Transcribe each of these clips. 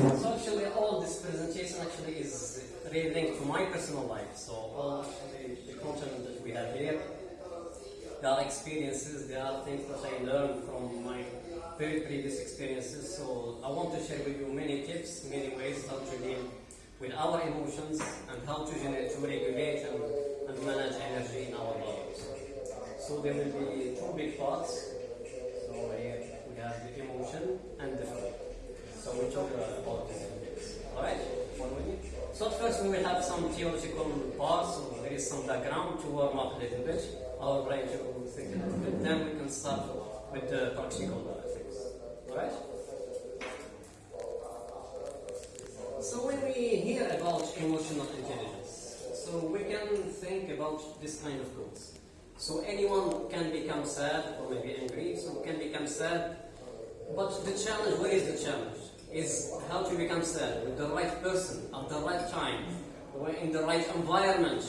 So actually, all this presentation actually is really linked to my personal life. So all actually the content that we have here, there are experiences, there are things that I learned from my very previous experiences. So I want to share with you many tips, many ways how to deal with our emotions and how to, generate, to regulate and, and manage energy in our bodies. So there will be two big parts. So here we have the emotion and the food. So we talk about this. Alright? So first we will have some theoretical parts, so there is some background to warm up a little bit, our brain to think a little bit. Then we can start with the practical things. Alright? So when we hear about emotional intelligence, so we can think about this kind of goals. So anyone can become sad or maybe angry, so can become sad. But the challenge, what is the challenge? Is how to become sad with the right person at the right time, in the right environment,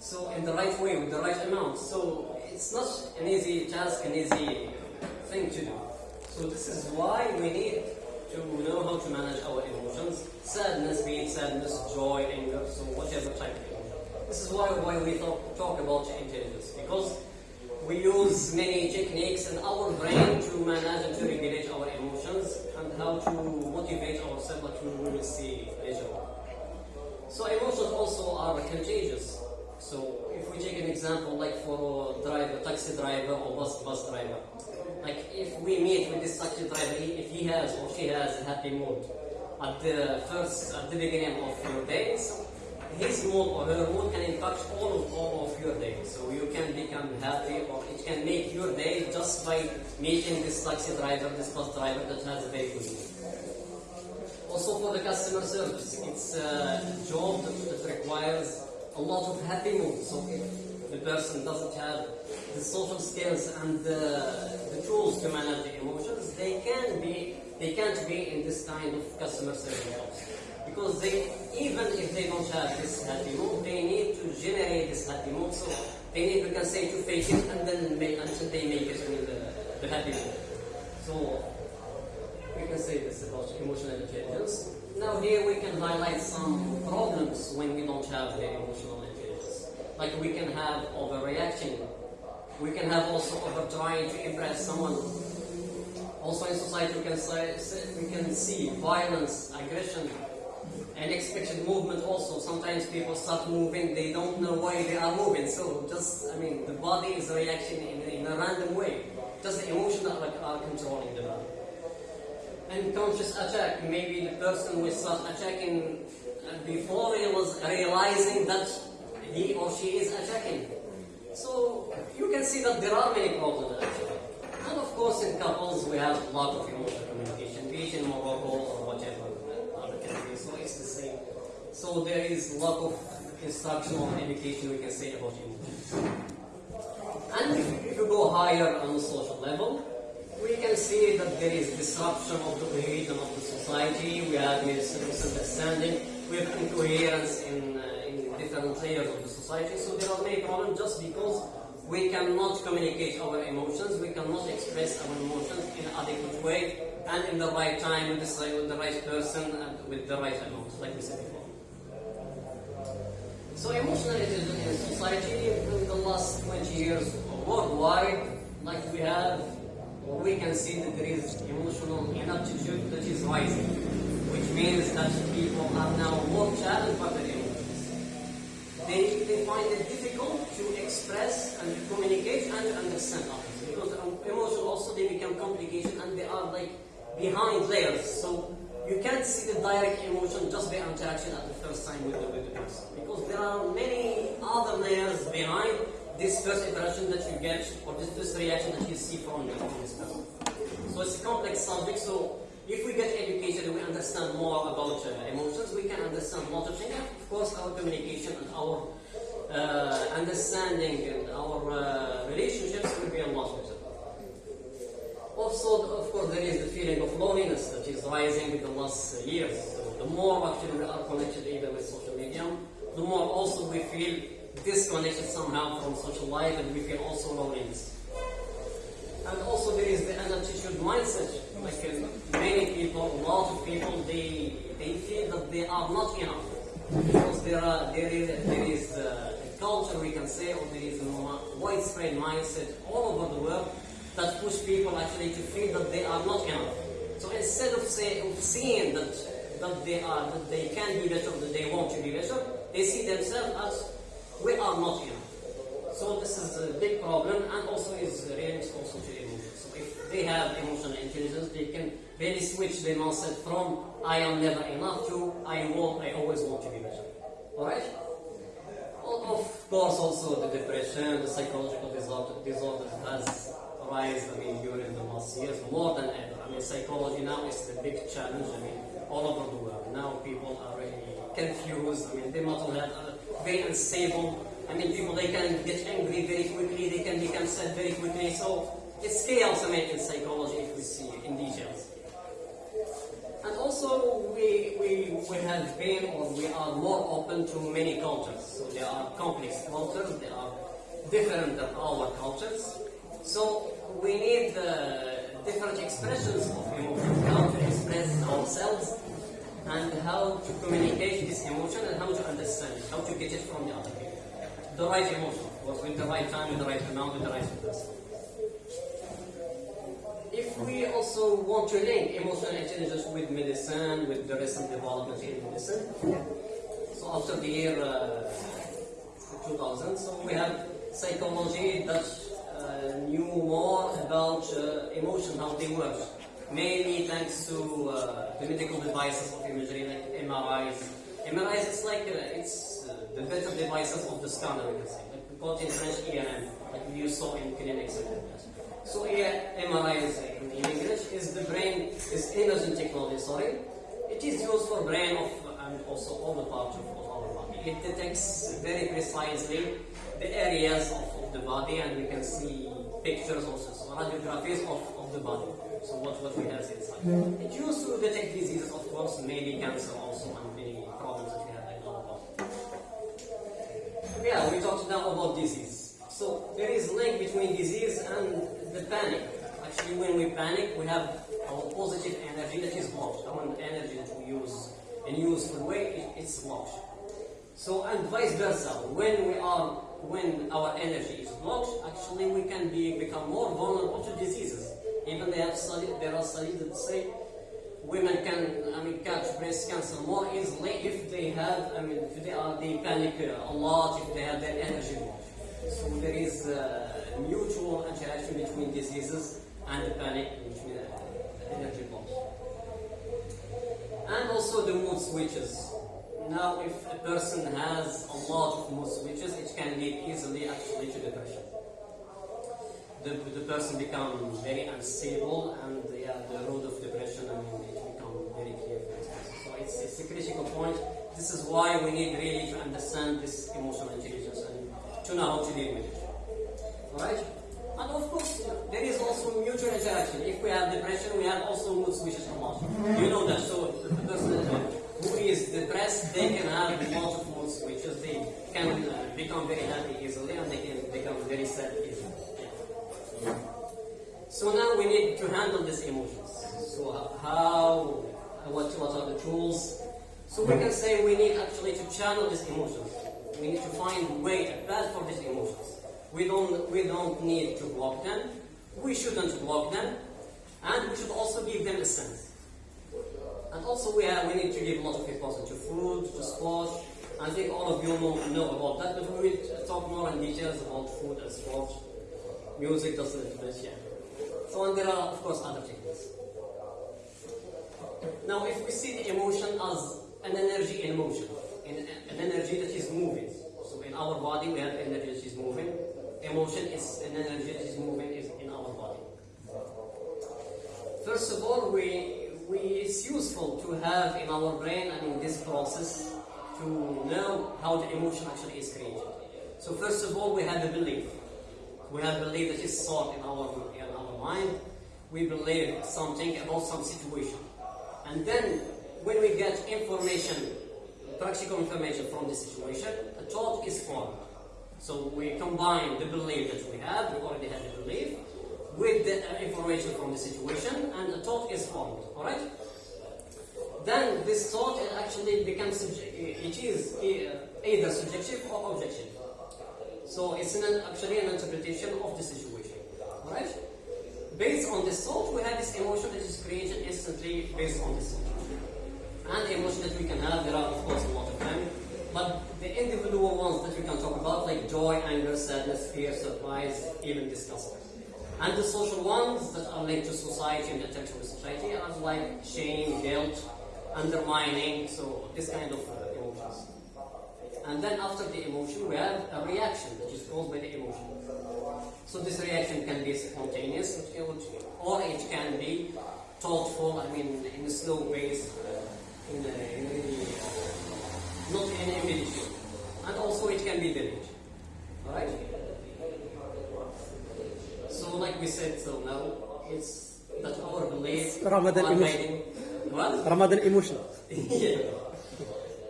so in the right way, with the right amount. So it's not an easy task, an easy thing to do. So this is why we need to know how to manage our emotions. Sadness, be it sadness, joy, anger, so whatever type of emotion. This is why, why we talk, talk about intelligence, because we use many techniques in our brain to manage and to regulate our emotions how to motivate ourselves to will see on. So emotions also are contagious. So if we take an example like for a driver, taxi driver or bus bus driver, like if we meet with this taxi driver, if he has or she has a happy mood at the first at the beginning of your day, so his mood or her mood can impact all of all of your day. So you can become happy or it can make your day just by meeting this taxi driver, this bus driver that has a very good mood. Also for the customer service, it's a job that, that requires a lot of happy mood. So if the person doesn't have the social skills and the, the tools to manage the emotions, they can be they can't be in this kind of customer service jobs. Because they even if they don't have this happy they need to generate this happy mood. So they need we can say to fake it and then make until they make it with the, the happy mood. So we can say this about emotional intelligence. Now here we can highlight some problems when we don't have the emotional intelligence. Like we can have overreacting. We can have also over trying to impress someone. Also in society we can say- we can see violence, aggression, unexpected movement also. Sometimes people start moving, they don't know why they are moving. So just, I mean, the body is reacting in, in a random way. Just the emotions are, like, are controlling the body unconscious attack. Maybe the person will start attacking uh, before he was realizing that he or she is attacking. So you can see that there are many problems actually. And of course in couples we have a lot of emotional communication, be it Morocco or whatever uh, other countries. So it's the same. So there is a lot of instructional education we can say about emotions. And if you go higher on the social level, we can see that there is disruption of the cohesion of the society, we have mis- misunderstanding, we have incoherence in, uh, in different layers of the society, so there are many problems just because we cannot communicate our emotions, we cannot express our emotions in adequate way and in the right time with the, with the right person and with the right amount, like we said before. So emotional intelligence in society in the last 20 years worldwide, like we have, we can see that there is emotional inaptitude that is rising, which means that people are now more challenged by their emotions. They, they find it difficult to express and to communicate and to understand others because um, emotions also they become complicated and they are like behind layers. So you can't see the direct emotion just by interaction at the first time with the, with the person because there are many other layers behind this first interaction that you get or this first reaction that you see from, this person. So it's a complex subject. So if we get educated and we understand more about uh, emotions, we can understand of things. Of course, our communication and our uh, understanding and our uh, relationships will be a lot better. Also, of course, there is the feeling of loneliness that is rising with the last years. So the more actually we are connected even with social media, the more also we feel disconnected somehow from social life and we feel also loneliness. And also there is the attitude mindset like uh, many people, a lot of people, they they feel that they are not enough because there are there is there is uh, a culture we can say, or there is a widespread mindset all over the world that push people actually to feel that they are not enough. So instead of say of seeing that that they are that they can be better, that they want to be better, they see themselves as we are not enough. So this is a big problem and also is related also to emotions. So if they have emotional intelligence, they can really switch their mindset from I am never enough to I want, I always want to be better. Alright? Of course also the depression, the psychological disorder, disorders has rise, I mean, during the last years more than ever. I mean, psychology now is the big challenge, I mean, all over the world. Now people are really confused, I mean, they mental health very unstable. I mean, people, they can get angry very quickly, they can become sad very quickly, so it's chaos, I mean, in psychology if we see in details. And also, we, we, we have been or we are more open to many cultures. So there are complex cultures, there are different than our cultures. So we need uh, different expressions of emotions, how to express ourselves and how to communicate this emotion and how to understand it, how to get it from the other people. The right emotion, course, with the right time, with the right amount, with the right person. If we also want to link emotional intelligence with medicine, with the recent development in medicine, so after the year uh, 2000, so we have psychology that knew more about uh, emotion, how they work, mainly thanks to uh, the medical devices of imagery like MRIs. MRIs is like uh, it's uh, the better devices of the scanner, we can say. Like we call it in French ERM, like you saw in clinics and. So here, MRI is in English is the brain is imaging technology. Sorry, it is used for brain of and also all the parts of, of our body. It detects very precisely the areas of, of the body, and we can see pictures also, so radiographies of, of the body. So what what we have inside. Hmm. It used to detect diseases, of course, maybe cancer also, and many problems that we have in our body. Yeah, we talked now about disease. So there is link between disease and the panic. Actually, when we panic, we have our positive energy that is blocked. Our energy that we use in useful way, it- it's blocked. So and vice versa. When we are when our energy is blocked, actually we can be become more vulnerable to diseases. Even they have studied, there are studies that say women can I mean catch breast cancer more easily if they have I mean if they are they panic uh, a lot if they have their energy blocked. So there is uh, mutual interaction between diseases and the panic between uh, the energy blocks. And also the mood switches. Now, if a person has a lot of mood switches, it can lead easily actually to depression. The, the person becomes very unstable and yeah, the road of depression, I mean, it becomes very clear. So it's, it's a critical point. This is why we need really to understand this emotional intelligence and to know how to deal with it. Alright? And of course, there is also mutual interaction. If we have depression, we have also mood switches a lot. You know that. So the person who is depressed, they can have of mood switches. They can uh, become very happy easily and they can become very sad easily. So now we need to handle these emotions. So how, what, what are the tools? So we can say we need actually to channel these emotions. We need to find a way, a path for these emotions. We don't, we don't need to block them. We shouldn't block them. And we should also give them a sense. And also we, have, we need to give a lot of importance to food, to sport. I think all of you know, know about that, but we will talk more in details about food and sport. Music just a little bit, yeah. So and there are of course other techniques. Now if we see the emotion as an energy in motion, in, an energy that is moving. So in our body we have energy that is moving. Emotion is an energy that is moving in our body. First of all, we, we, it's useful to have in our brain and in this process to know how the emotion actually is created. So first of all, we have a belief. We have a belief that is thought in our, in our mind. We believe something about some situation. And then when we get information, practical information from the situation, a thought is formed. So we combine the belief that we have, we already have the belief, with the uh, information from the situation, and a thought is formed. Right. Then this thought actually becomes it is uh, either subjective or objective. So it's an, actually an interpretation of the situation. Right. Based on this thought, we have this emotion that is created instantly based on this thought. And emotion that we can have, there are of course a lot of them. But the individual ones that we can talk about, like joy, anger, sadness, fear, surprise, even disgust. And the social ones that are linked to society and attention of society are like shame, guilt, undermining, so this kind of emotions. And then after the emotion, we have a reaction that is caused by the emotion. So this reaction can be spontaneous, or it can be thoughtful, I mean, in a slow pace, in a, in a, not in. And also it can be delayed. Alright? So like we said till now, it's that our beliefs Ramadan are emotion. what? Ramadan emotion. yeah.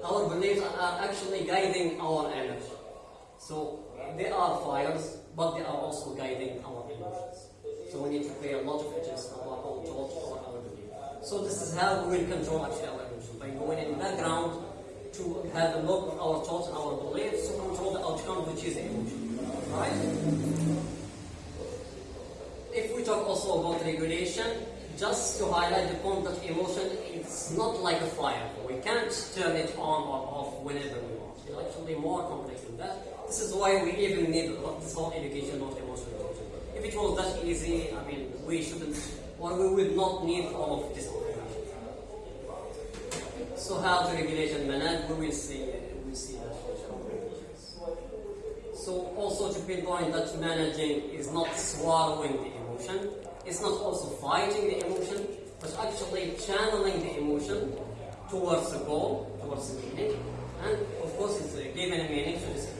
Our beliefs are actually guiding our energy. So they are fires, but they are also guiding our emotions. So we need to pay a lot of attention to our own thoughts or our belief. So this is how we will control actually our emotions by going in the background to have a look at our thoughts and our beliefs to control the outcome, which is emotion. Right? If we talk also about regulation, just to highlight the point that emotion is not like a fire. We can't turn it on or off whenever we want. It's actually more complex than that. This is why we even need this whole education of emotional intelligence. If it was that easy, I mean, we shouldn't, or we would not need all of this. So how to regulate and manage, we will see, we see that. So also to pinpoint that managing is not swallowing the emotion, it's not also fighting the emotion, but actually channeling the emotion towards a goal, towards a meaning, and of course it's uh, giving a meaning to this.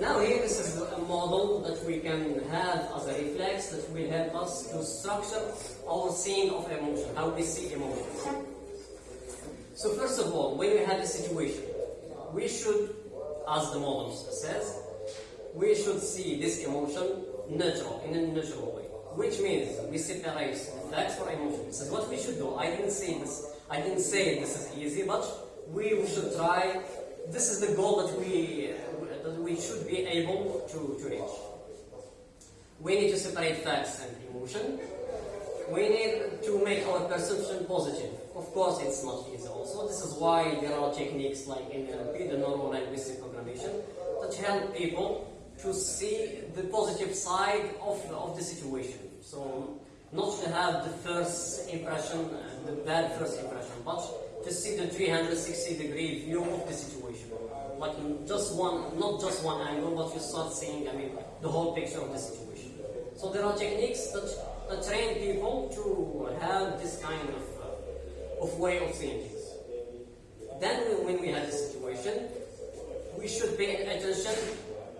Now here this is a model that we can have as a reflex that will help us to structure our seeing of emotion, how we see emotions. So first of all, when we have a situation, we should, as the model says, we should see this emotion neutral, in a neutral way. Which means we separate facts from emotion. This is what we should do. I didn't say this. I didn't say this is easy, but we should try. This is the goal that we that we should be able to, to reach. We need to separate facts and emotion. We need to make our perception positive. Of course, it's not easy also. This is why there are techniques like NLP, the Neuro Linguistic Programmation, that help people to see the positive side of, of the situation. So, not to have the first impression, uh, the bad first impression, but to see the 360 degree view of the situation. Like just one, not just one angle, but you start seeing, I mean, the whole picture of the situation. So there are techniques that, that train people to have this kind of, uh, of way of seeing things. Then when- we have this situation, we should pay attention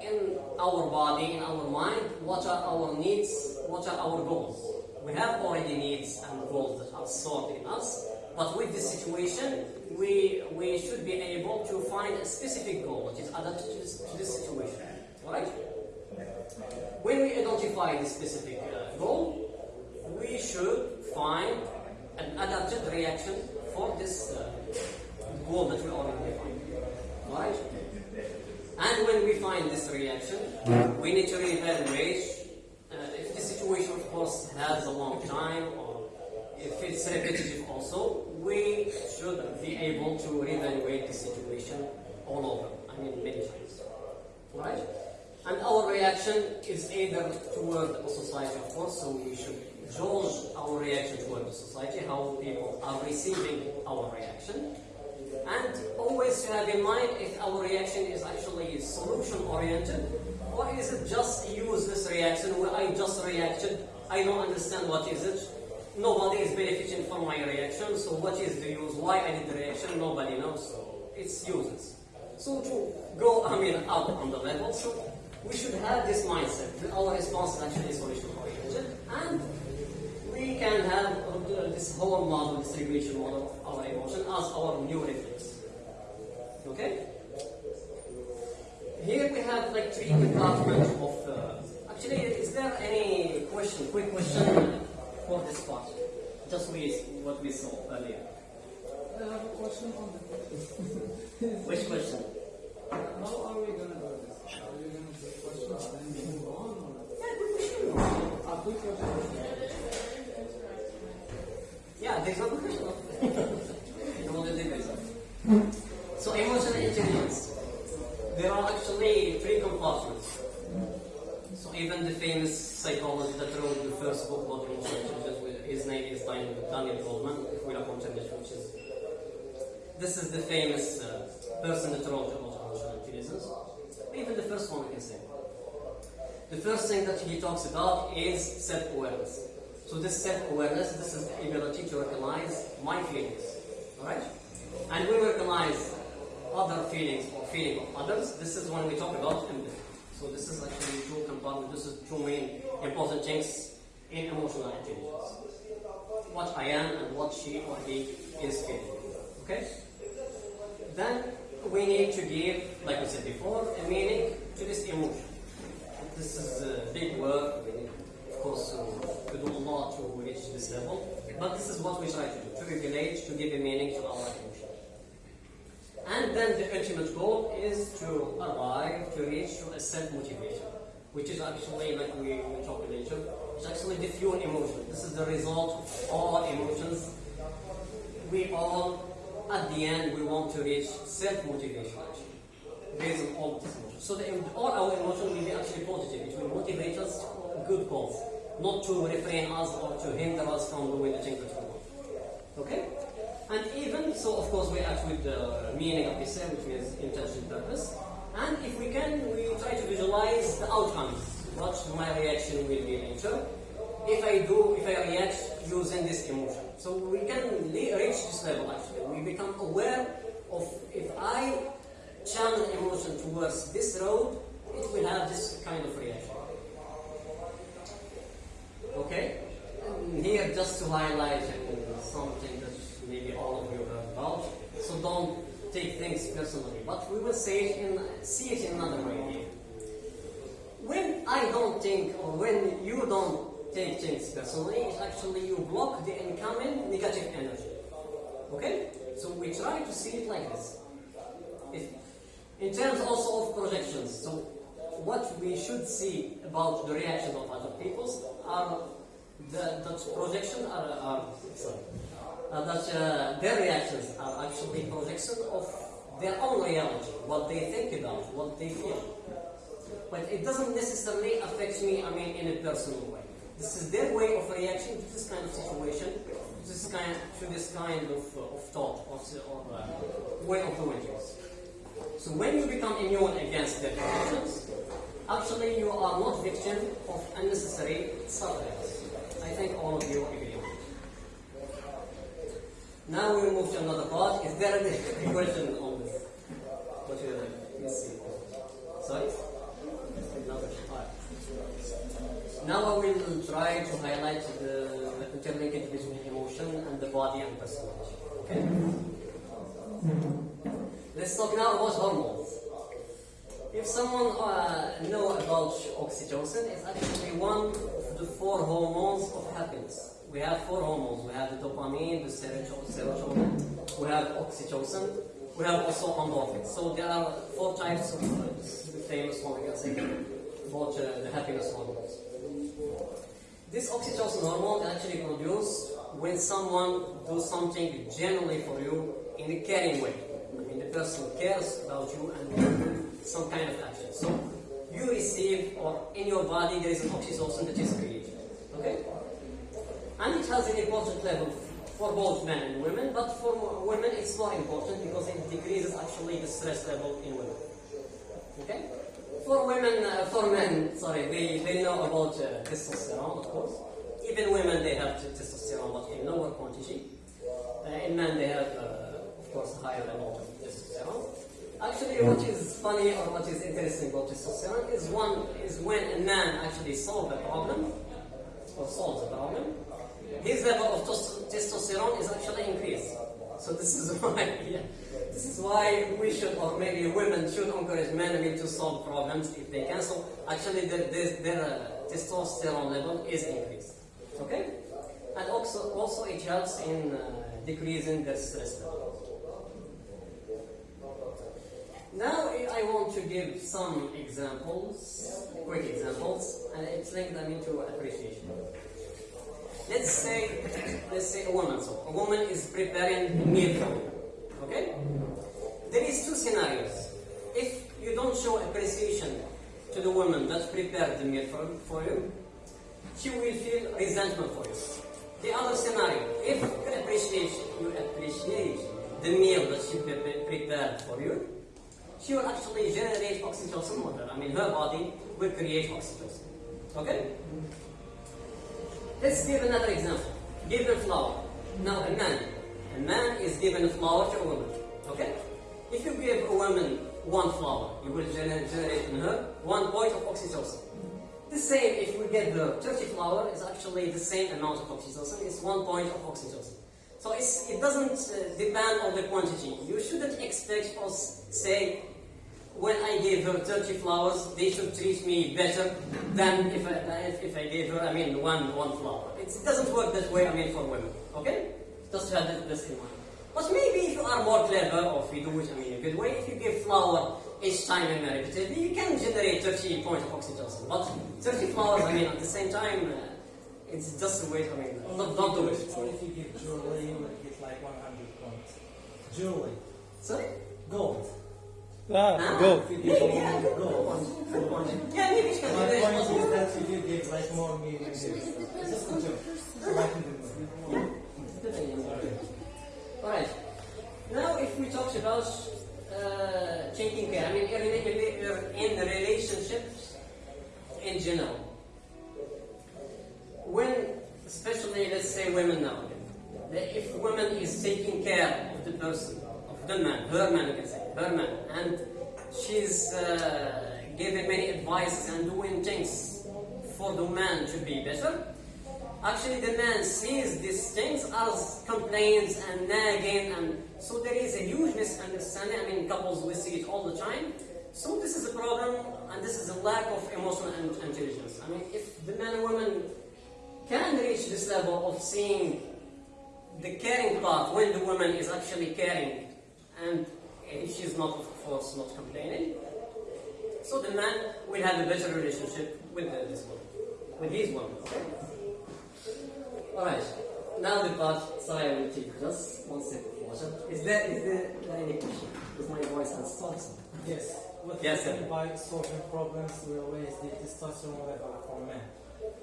in our body, in our mind, what are our needs, what are our goals. We have already needs and goals that are stored in us, but with this situation, we, we should be able to find a specific goal that is adapted to this, to this situation. Alright? When we identify this specific uh, goal, we should find an adapted reaction for this uh, goal that we already defined. Right? And when we find this reaction, we need to reevaluate uh, if the situation, of course, has a long time or if it's repetitive also, we should be able to reevaluate the situation all over. I mean, many times. Right? And our reaction is either toward a society, of course, so we should judge our reaction toward the society, how people are receiving our reaction. And always to have in mind if our reaction is actually solution oriented or is it just use this reaction where I just reacted, I don't understand what is it, nobody is benefiting from my reaction, so what is the use, why I did the reaction, nobody knows, it's useless. So to go, I mean, up on the level, so we should have this mindset that our response is actually solution oriented and we can have this whole model, this regulation model of our emotion as our new reflex. Okay? Here we have like three compartments of, uh, Actually, is there any question, quick question for this part? Just we, what we saw earlier. I have a question on the Which question? How are we gonna do this? Are we gonna take questions then move on or? Yeah, good question. A quick question. Yeah, there's no question. You want to do this? So emotional intelligence. There are actually three compartments. So even the famous psychologist that wrote the first book about emotional intelligence, his name is Daniel Goleman, if we look on internet, which is this is the famous uh, person that wrote about emotional intelligence. Even the first one we can say. The first thing that he talks about is self-awareness. So this self-awareness, this is the ability to recognize my feelings. Alright? And we recognize other feelings or feeling of others, this is when we talk about empathy. So this is actually two components, this is two main important things in emotional intelligence. What I am and what she or he is feeling. Okay? Then we need to give, like we said before, a meaning to this emotion. This is a big work. We need, course, to, to do a lot to reach this level. But this is what we try to do, to regulate, to give a meaning to our emotion. And then the ultimate goal is to arrive, to reach to a self-motivation, which is actually, like we, we talked later, it's actually the fuel emotion. This is the result of all emotions. We all, at the end, we want to reach self-motivation based on all these emotions. So the, all our emotions will be actually positive. It will motivate us for good cause, not to refrain us or to hinder us from doing the things that we want. Okay? And even, so of course we act with the meaning of same, which means intention, purpose. And if we can, we try to visualize the outcomes. What my reaction will be later. If I do, if I react using this emotion. So we can reach this level actually. We become aware of if I channel emotion towards this road, it will have this kind of reaction. Okay? Here just to highlight something that maybe all of you heard about. So don't take things personally, but we will say it in see it in another way here. When I don't think or when you don't take things personally, it's actually you block the incoming negative energy. Okay? So we try to see it like this. In terms also of projections, so what we should see about the reaction of other peoples are the, that projection are, are sorry, uh, that uh, their reactions are actually projection of their own reality, what they think about, what they feel. But it doesn't necessarily affect me, I mean, in a personal way. This is their way of reaction to this kind of situation, to this kind, to this kind of, uh, of thought or, or uh, way of doing things. So when you become immune against their reactions, actually you are not victim of unnecessary sufferings. I think all of you agree. on it. Now we move to another part. Is there any question on this? What you? Let's see. Sorry? Another. Now I will try to highlight the, the interlinkage between emotion and the body and personality. Okay? Mm-hmm. Let's talk now about hormones. If someone uh, know about oxytocin, it's actually one of the four hormones of happiness. We have four hormones. We have the dopamine, the serotonin, we have oxytocin, we have also endorphins. So there are four types of uh, famous one, I about uh, the happiness hormones. This oxytocin hormone actually produced when someone does something genuinely for you in a caring way. I mean, the person cares about you and some kind of action. So you receive, or in your body, there is an oxytocin that is created. Okay? And it has an important level for both men and women, but for women it's more important because it decreases actually the stress level in women. Okay? For women, uh, for men, sorry, they, they know about uh, testosterone, of course. Even women, they have testosterone, but in lower quantity. Uh, in men, they have, uh, of course, higher amount of testosterone. Actually, what is funny or what is interesting about testosterone is one is when a man actually solves a problem or solves a problem, his level of testosterone is actually increased. So this is why, yeah, this is why we should, or maybe women should encourage men I mean, to solve problems if they can. So actually, their, their, their uh, testosterone level is increased. Okay, and also also it helps in uh, decreasing their stress level. Now I want to give some examples, quick examples, and it's linked I mean appreciation. Let's say, let's say a woman. So a woman is preparing a meal for you. Okay? There is two scenarios. If you don't show appreciation to the woman that prepared the meal for, for you, she will feel resentment for you. The other scenario, if you appreciate, you appreciate the meal that she prepared for you, she will actually generate oxytocin with her. I mean, her body will create oxytocin. Okay? Let's give another example. Given flower. Now, a man. A man is given a flower to a woman. Okay? If you give a woman one flower, you will gener- generate in her one point of oxytocin. The same, if we get the 30 flower, is actually the same amount of oxytocin. It's one point of oxytocin. So it doesn't uh, depend on the quantity. You shouldn't expect us say, when I gave her 30 flowers, they should treat me better than if I, if, if I gave her, I mean, one, one flower. It doesn't work that way, I mean, for women. Okay? Just have this- in mind. But maybe if you are more clever, or if you do it, I mean, a good way, if you give flower each time and repeatedly, you can generate 30 points of oxytocin. But 30 flowers, I mean, at the same time, uh, it's just a way, I mean, don't, don't do it. What if you give jewelry, you will get like 100 points. Jewelry. Sorry? Gold. Ah, Ah, go. If you Yeah, give yeah, good gold. point. Good point. Yeah, maybe you can My point is that if you give like more meaning, it's just a joke. So I can do more. Good idea. Alright. Now, if we talk about uh, taking care, I mean, in, in, in relationships in general, when, especially, let's say women now, that if woman is taking care of the person, of the man, her man, you can say, her man, and she's uh, giving many advices and doing things for the man to be better, Actually, the man sees these things as complaints and nagging, and so there is a huge misunderstanding. I mean, couples we see it all the time. So this is a problem, and this is a lack of emotional intelligence. I mean, if the man and woman can reach this level of seeing the caring part when the woman is actually caring, and if she's not, of course, not complaining, so the man will have a better relationship with the, this woman, with these women. Alright, now the part, sorry I will take just one water. Is there, is there any question? Because my voice has stopped. Yes. What Yes, sir. by solving problems, we always the testosterone level for men.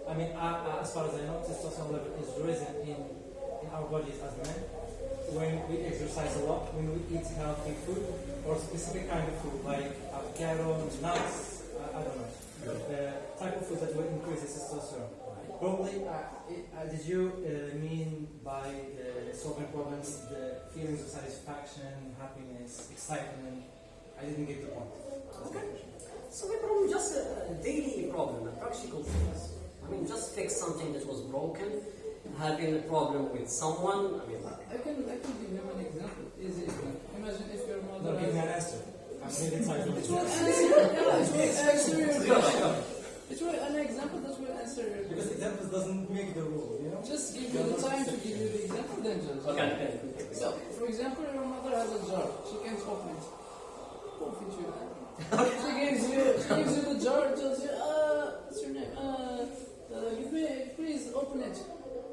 I mean, uh, uh, as far as I know, testosterone level is risen in, in our bodies as men when we exercise a lot, when we eat healthy food or specific kind of food like avocado, nuts, uh, I don't know, the type of food that will increase the testosterone. Probably, uh, it, uh, did you uh, mean by uh, solving problems the feelings of satisfaction, happiness, excitement? I didn't get the point. Okay. So we problem just a, a daily problem, a practical things. I mean, just fix something that was broken, having a problem with someone. I mean, I can I can give him an example. Easy example. Imagine if your No, mother give me has. an answer. I'm really excited. It will answer. Yeah, it will answer your go, It will an example that will answer your Because question. examples doesn't make the rule, you know? Just give you the time to give you the example, then judge. Okay, okay. So, for example, your mother has a jar. She can't open it. Open it, you. She gives you, she gives you the jar, tells you, uh, what's your name? Uh, uh, give me, please open it.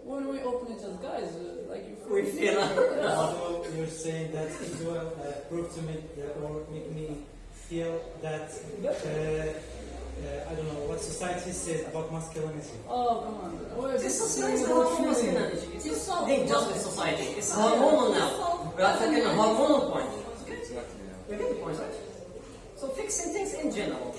When we open it as guys, uh, like you We feel- Although you're saying that it will uh, prove to me that, or make me feel that, uh, uh, I don't know, what society says about masculinity. Oh, come on. Wait, This this society is is about about feeling. masculinity. It is not just with society. It's hormonal now. We are taking a hormonal point. You get the point. So fixing things in general.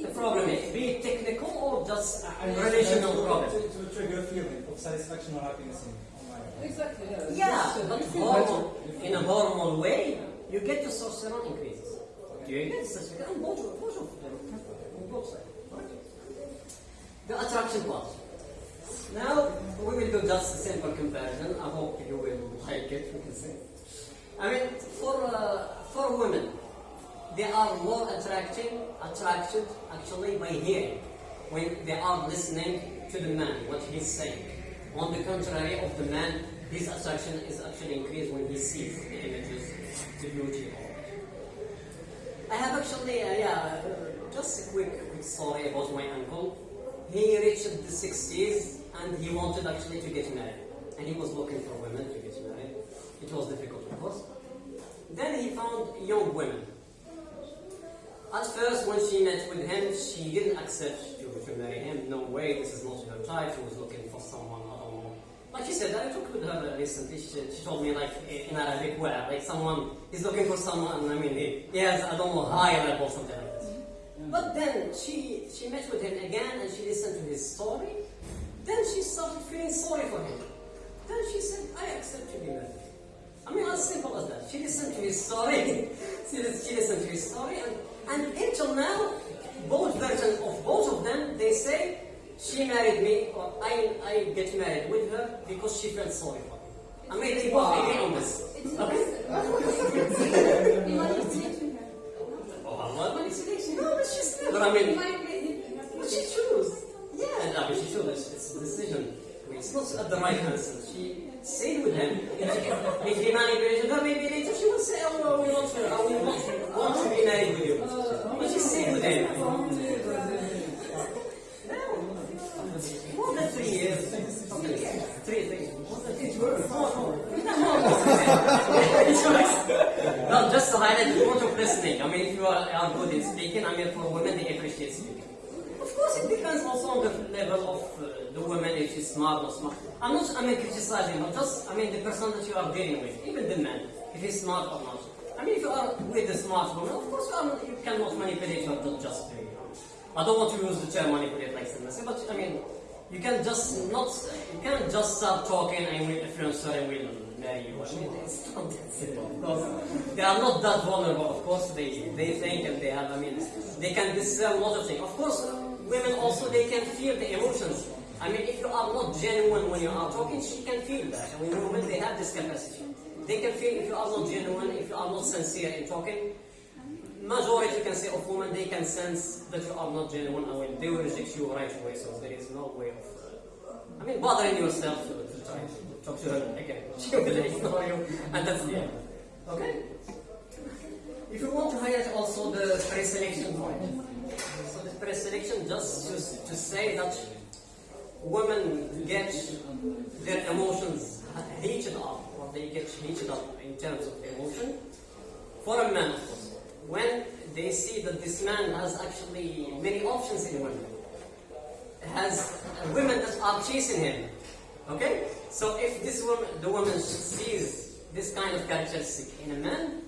The problem is, be it technical or just I mean, relational to, problem. To, to trigger a feeling of satisfaction or happiness in Exactly, yeah. Yeah, but you feel hormone, in a hormonal way, you get the testosterone increases. You get testosterone on both, both of them, on both sides. The attraction part. Now, we will do just a simple comparison. I hope you will like it, we can say. I mean, for uh, for women, they are more attracting, attracted actually by hearing when they are listening to the man what he's saying. On the contrary of the man, his attraction is actually increased when he sees the images, the beauty. of it. I have actually, uh, yeah, uh, just a quick, quick story about my uncle. He reached the 60s and he wanted actually to get married. And he was looking for women to get married. It was difficult, of course. Then he found young women. At first, when she met with him, she didn't accept to, to marry him. No way, this is not her type. She was looking for someone. Like she said, I talked with her recently. She, she told me, like, in Arabic, where, like, someone is looking for someone, I mean, he, he has, I don't know, high level, something like this. Mm-hmm. But then she, she met with him again and she listened to his story. Then she started feeling sorry for him. Then she said, I accept to be married. I mean, as simple as that. She listened to his story. she, she listened to his story, and, and until now, both versions of both of them, they say she married me, or I, I get married with her because she felt sorry for me. I mean, they both agree on this. Okay? Manipulating her. Oh. No, but she's never. I mean, but she chose. Yeah, no, but she chose. It's, it's a decision. I mean, it's not at the right person. She stayed with him. if he manipulated her, maybe later she will say, oh, no, we want to, uh, we want, want to be married with you. But she stayed with him. Uh, uh, uh, more than three years. Three, three. More than three. More, more. no, just to highlight the point of listening. I mean, if you are, are good in speaking, I mean, for women, they appreciate speaking. Of course, it depends also on the level of uh, the woman, if she's smart or smart. I'm not, I mean, criticizing, but just, I mean, the person that you are dealing with, even the man, if he's smart or not. I mean, if you are with a smart woman, of course, um, you cannot manipulate her not just you know. I don't want to use the term manipulate like Sinasa, but I mean, you can just not, you can't just start talking and will influence her and will marry you. I mean, it's not that simple. Because they are not that vulnerable. Of course, they, they think and they have, I mean, they can discern a lot of things. Of course, women also, they can feel the emotions. I mean, if you are not genuine when you are talking, she can feel that. I mean, women, they have this capacity. They can feel if you are not genuine, if you are not sincere in talking, majority can say of women, they can sense that you are not genuine and when they will reject you right away. So there is no way of, uh, I mean, bothering yourself to, to try to talk to her again. She will ignore you, and that's the end. Okay? If you want to highlight also the pre-selection point, so the pre-selection just to, to say that women get their emotions heated up, or they get heated up in terms of emotion, for a man, when they see that this man has actually many options in women, has women that are chasing him. Okay? So if this woman, the woman sees this kind of characteristic in a man,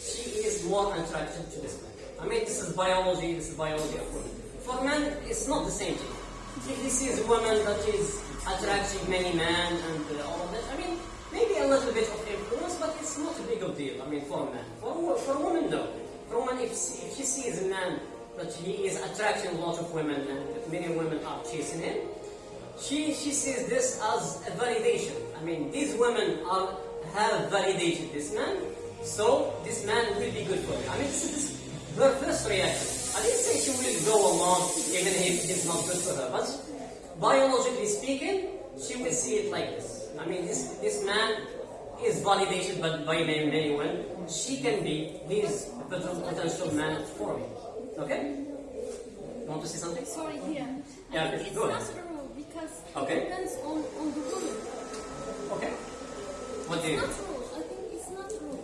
she is more attracted to this man. I mean, this is biology, this is biology of women. For men, it's not the same thing. He sees a woman that is attracting many men and uh, all of that, I mean, maybe a little bit of influence, but it's not a big of deal. I mean, for a man. For, for woman, no. For a woman, if she, if she sees a man that he is attracting a lot of women and many women are chasing him, she, she sees this as a validation. I mean, these women are, have validated this man, so this man will be good for me. I mean, this is her first reaction. I didn't say she will go along even if it's not good for her, but biologically speaking, she will see it like this. I mean, this, this man is validated by, by many, many women. She can be his potential man for me. Okay? You want to say something? Sorry, here. Yeah, I think it's go not ahead. rule because Okay. it depends on, on the woman. Okay. What do you It's not rule. I think it's not rule.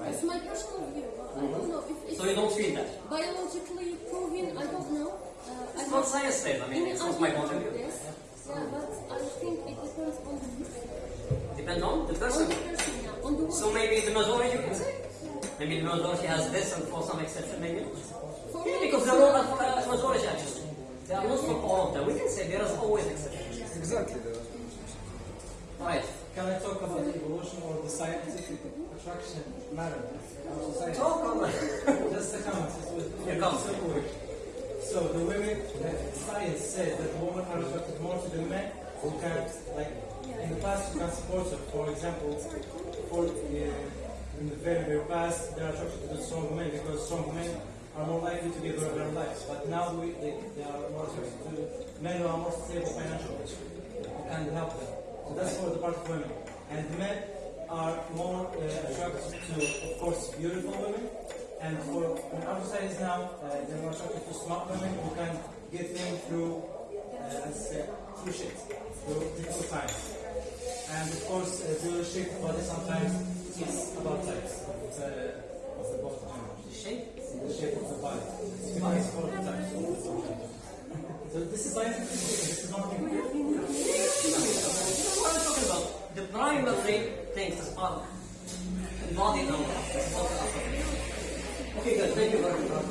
Uh, it's my personal view. But I don't know if it's So you don't feel that? biologically proven. I don't know. Uh, I It's not science based. I mean, it's not my idea point of view. this. Yeah, but I think it depends on the person. Depends on the On person. the person, yeah. On the woman. So maybe the majority you can say. Maybe the majority has this and for some exception maybe. For Yeah, because there are for a majority actually. They are not for all of them. We can say there is always exceptions. Exactly. Right. Can I talk about evolution or the scientific attraction matter in our society? Talk on. Just a comment. Comes. so the women, science says that women are attracted more to the men who can, like, in the past you can support sports. For example, for uh, in the very very past, they are attracted to the strong men because strong men are more likely to give their their lives. But now we, they, they are more attracted to men who are more stable financially, can help them. So that's for the part of women. And men are more uh, attracted to, of course, beautiful women. And for in our societies now, uh, they're more attracted to smart women who can get them through, uh, let's say, through shit, through difficult times. And of course, uh, the shape of body sometimes is about types of, uh, of the genders. The shape? The shape of the body. It's depends for the types of the gender. So this is scientific this is not. What are we talking about? The primary things is are embodied on Okay, good. Thank you very much.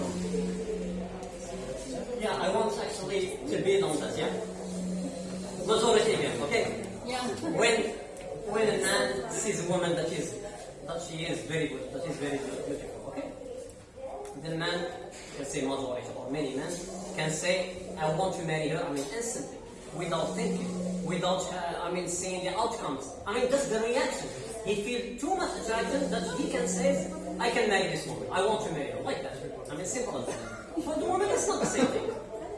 Yeah, I want actually to build on that, yeah? Majority again, okay? Yeah. When when a man sees a woman that is that she is very good, that that is very good, beautiful, okay? The man can say majority or many men can say, I want to marry her, I mean instantly, without thinking, without uh, I mean seeing the outcomes. I mean that's the reaction. He feels too much attraction that he can say, I can marry this woman, I want to marry her, like that. I mean simple as that. For the woman it's not the same thing.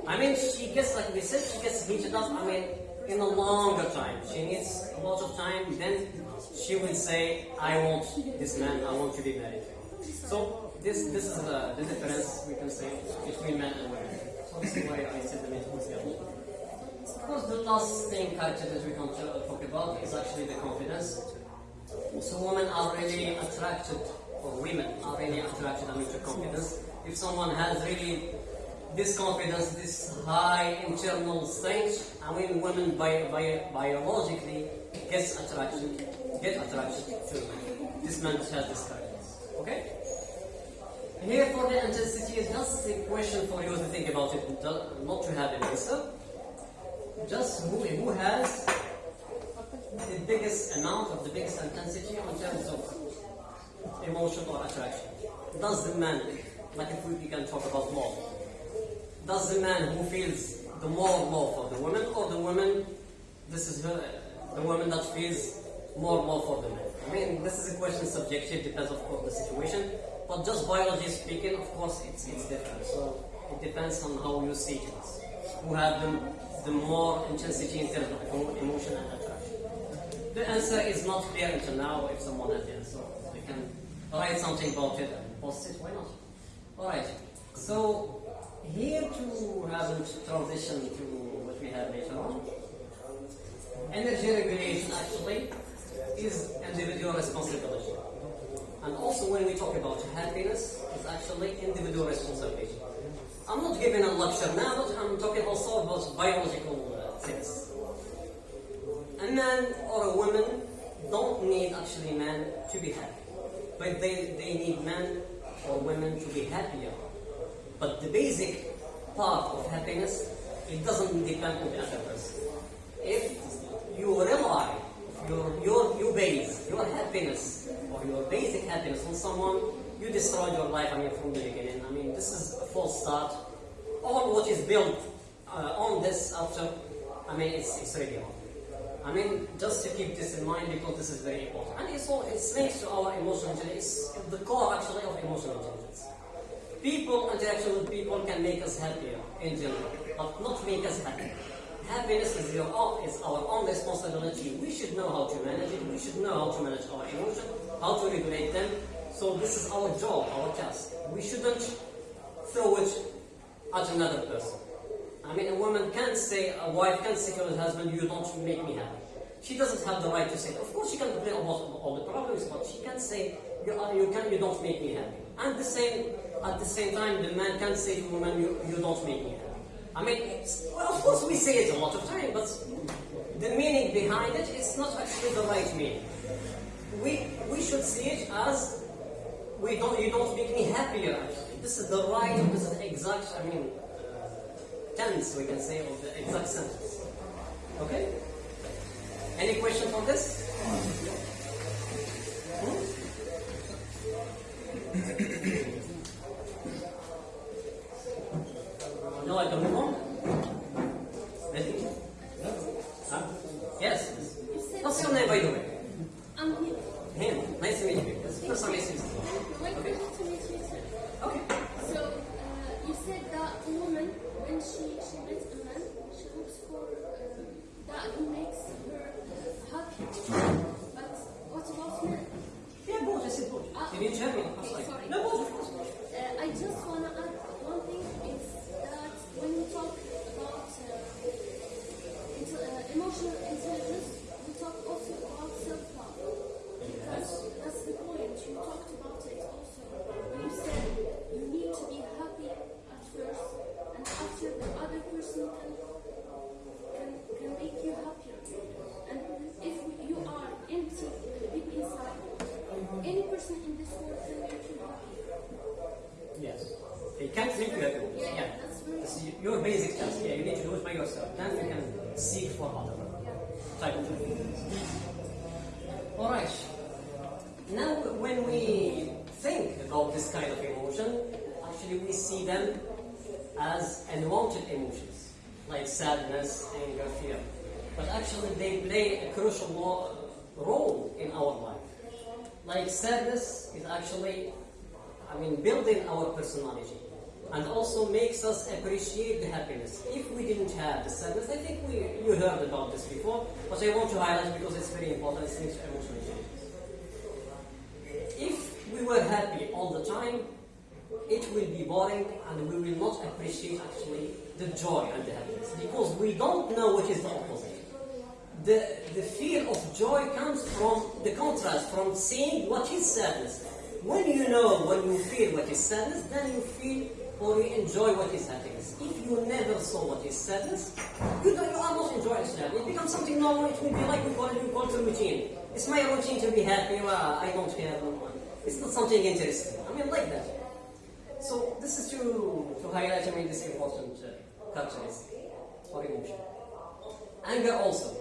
I mean she gets like we said, she gets heated up, I mean in a longer time. She needs a lot of time, then she will say, I want this man, I want to be married. So this this is uh, the difference we can say between men and women. Is why I said the men course, the last thing character that we can talk about is actually the confidence. So women are really attracted, or women are really attracted I mean, to confidence. If someone has really this confidence, this high internal strength, I mean, women bi- bi- biologically gets attraction, get attracted to this man has this confidence. Okay? Here for the intensity is just a question for you to think about it, not to have an answer. Just who, who has the biggest amount of the biggest intensity in terms of emotion or attraction? Does the man, like if we can talk about love, does the man who feels the more love for the woman or the woman, this is her, the woman that feels more love for the man? I mean, this is a question subjective, depends of course the situation, but just biology speaking, of course, it's, it's different. So it depends on how you see things. Who have the, the more intensity in terms of emo- emotion and attraction. The answer is not clear until now if someone has the answer. You can write something about it and post it, why not? Alright, so here to have a transition to what we have later on. Energy regulation actually is individual responsibility. And also when we talk about happiness, it's actually individual responsibility. I'm not giving a lecture now, but I'm talking also about biological things. A man or a woman don't need actually man to be happy. But they, they need men or women to be happier. But the basic part of happiness, it doesn't depend on the other person. If you rely your, your, your base, your happiness, or your basic happiness on someone, you destroy your life, I mean, from the beginning. I mean, this is a false start. All what is built uh, on this after, I mean, it's, it's really wrong. I mean, just to keep this in mind because this is very important. And it's, all, it's linked to our emotional intelligence. It's the core, actually, of emotional intelligence. People, interaction with people can make us happier in general, but not make us happy. Happiness is, your own, is our own responsibility. We should know how to manage it. We should know how to manage our emotions, how to regulate them. So this is our job, our task. We shouldn't throw it at another person. I mean, a woman can't say, a wife can't say to her husband, you don't make me happy. She doesn't have the right to say. Of course, she can complain about all the problems, but she can't say, you, are, you, can, you don't make me happy. And the same, at the same time, the man can't say to a woman, you, you don't make me happy. I mean, well, of course, we say it a lot of time, but the meaning behind it is not actually the right meaning. We, we should see it as, we don't, you don't make me happier. This is the right, this is exact, I mean, uh, tense, we can say, of the exact sentence. Okay? Any questions on this? Hmm? no, I don't know. Really? Huh? Yes. What's your name, by the way? Um, I'm Him. Nice to meet you. That's the that makes her happy. But what about her? Yeah, ah, No, uh, I just want to add one thing is that when you talk about uh, uh, emotional intelligence, actually, I mean, building our personality and also makes us appreciate the happiness. If we didn't have the sadness, I think we you heard about this before, but I want to highlight because it's very important. It's linked emotional intelligence. If we were happy all the time, it will be boring and we will not appreciate actually the joy and the happiness because we don't know what is the opposite. The, the feel of joy comes from the contrast, from seeing what is sadness. When you know, when you feel what is sadness, then you feel or you enjoy what is happiness. If you never saw what is sadness, you, don't, you are not enjoying sadness. It becomes something normal, it will be like we call it, call it a routine. It's my routine to be happy, well, I don't care. It's not something interesting. I mean, like that. So this is to, to highlight, I mean, this important uh, characteristic or emotion. Anger also.